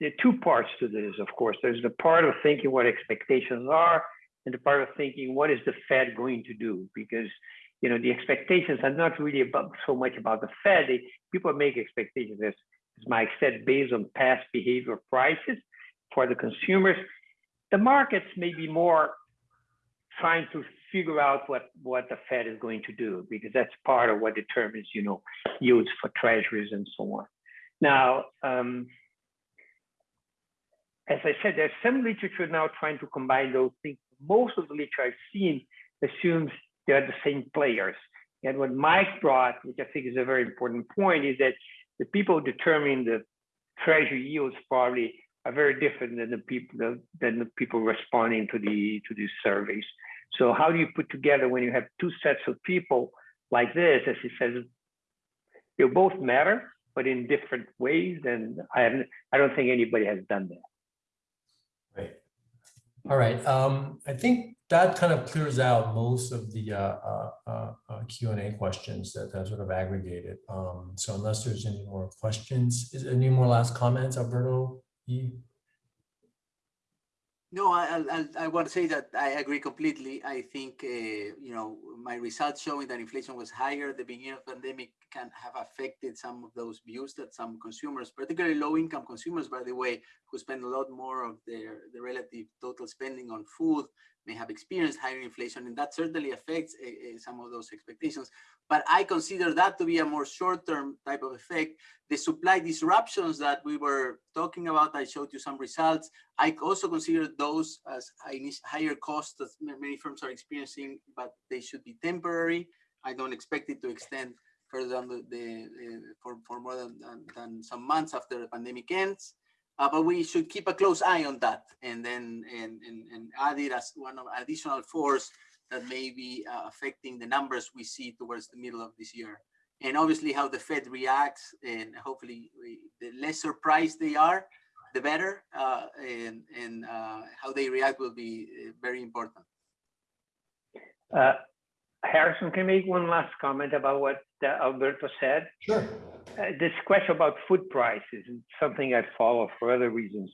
there are two parts to this. Of course, there's the part of thinking what expectations are, and the part of thinking what is the Fed going to do. Because you know the expectations are not really about so much about the Fed. They, people make expectations, as, as Mike said, based on past behavior prices for the consumers. The markets may be more trying to figure out what, what the Fed is going to do, because that's part of what determines, you know, yields for treasuries and so on. Now, um, as I said, there's some literature now trying to combine those things. Most of the literature I've seen assumes they're the same players. And what Mike brought, which I think is a very important point, is that the people determining the treasury yields probably are very different than the people than the people responding to the to these surveys. So how do you put together when you have two sets of people like this, as he says, they both matter, but in different ways. And I haven't, I don't think anybody has done that. Right. All right. Um, I think that kind of clears out most of the uh, uh, uh, uh Q&A questions that, that sort of aggregated. Um, so unless there's any more questions, is any more last comments, Alberto? E? No, I, I, I want to say that I agree completely. I think, uh, you know, my results showing that inflation was higher at the beginning of the pandemic can have affected some of those views that some consumers, particularly low income consumers, by the way, who spend a lot more of their the relative total spending on food may have experienced higher inflation and that certainly affects uh, some of those expectations. But I consider that to be a more short-term type of effect. The supply disruptions that we were talking about, I showed you some results. I also consider those as higher costs that many firms are experiencing, but they should be temporary. I don't expect it to extend further than the, the uh, for, for more than, than, than some months after the pandemic ends. Uh, but we should keep a close eye on that and then and, and, and add it as one of additional force that may be uh, affecting the numbers we see towards the middle of this year. And obviously how the Fed reacts and hopefully we, the less surprised they are, the better. Uh, and and uh, how they react will be uh, very important. Uh, Harrison, can I make one last comment about what Alberto said? Sure. Uh, this question about food prices is something I follow for other reasons.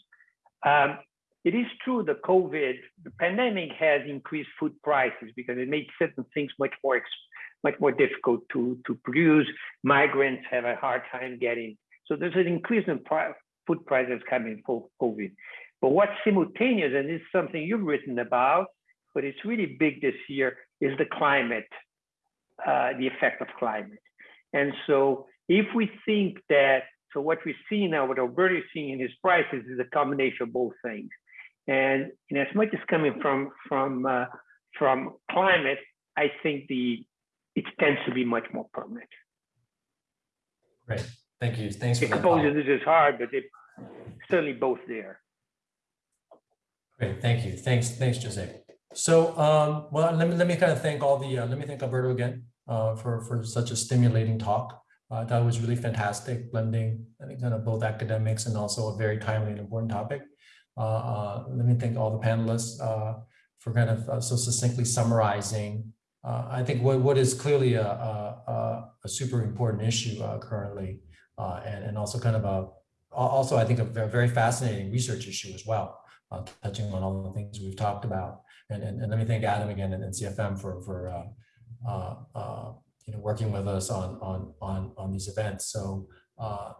Um, it is true the COVID, the pandemic has increased food prices because it made certain things much more much more difficult to, to produce. Migrants have a hard time getting. So there's an increase in pri food prices coming for COVID. But what's simultaneous, and this is something you've written about, but it's really big this year, is the climate, uh, the effect of climate. And so if we think that, so what we see now, what Alberto is seeing in his prices is a combination of both things. And, and as much as coming from from uh, from climate, I think the it tends to be much more permanent. Great, thank you. Thanks for that. Exposure, this is hard, but they certainly both there. Great, thank you. Thanks, thanks, Jose. So, um, well, let me let me kind of thank all the uh, let me thank Alberto again uh, for for such a stimulating talk. Uh, that was really fantastic, blending kind of both academics and also a very timely and important topic. Uh, uh, let me thank all the panelists uh, for kind of uh, so succinctly summarizing, I think what, what is clearly a, a, a- super important issue currently, and, and also kind of a, also, I think a very, fascinating research issue as well, touching on all the things we've talked about. And, and, and let me thank Adam again and, and CFM for, for, uh, uh, you know, working with us on, on, on, on these events. So, uh,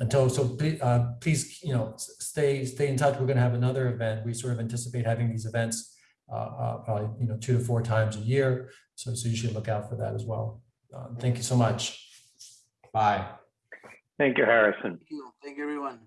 until, so please, uh, please, you know, stay, stay in touch. We're gonna have another event. We sort of anticipate having these events uh, uh, probably, you know, two to four times a year. So, so you should look out for that as well. Uh, Thank you so much. Bye. Thank you, Harrison. Thank you. Thank you, everyone.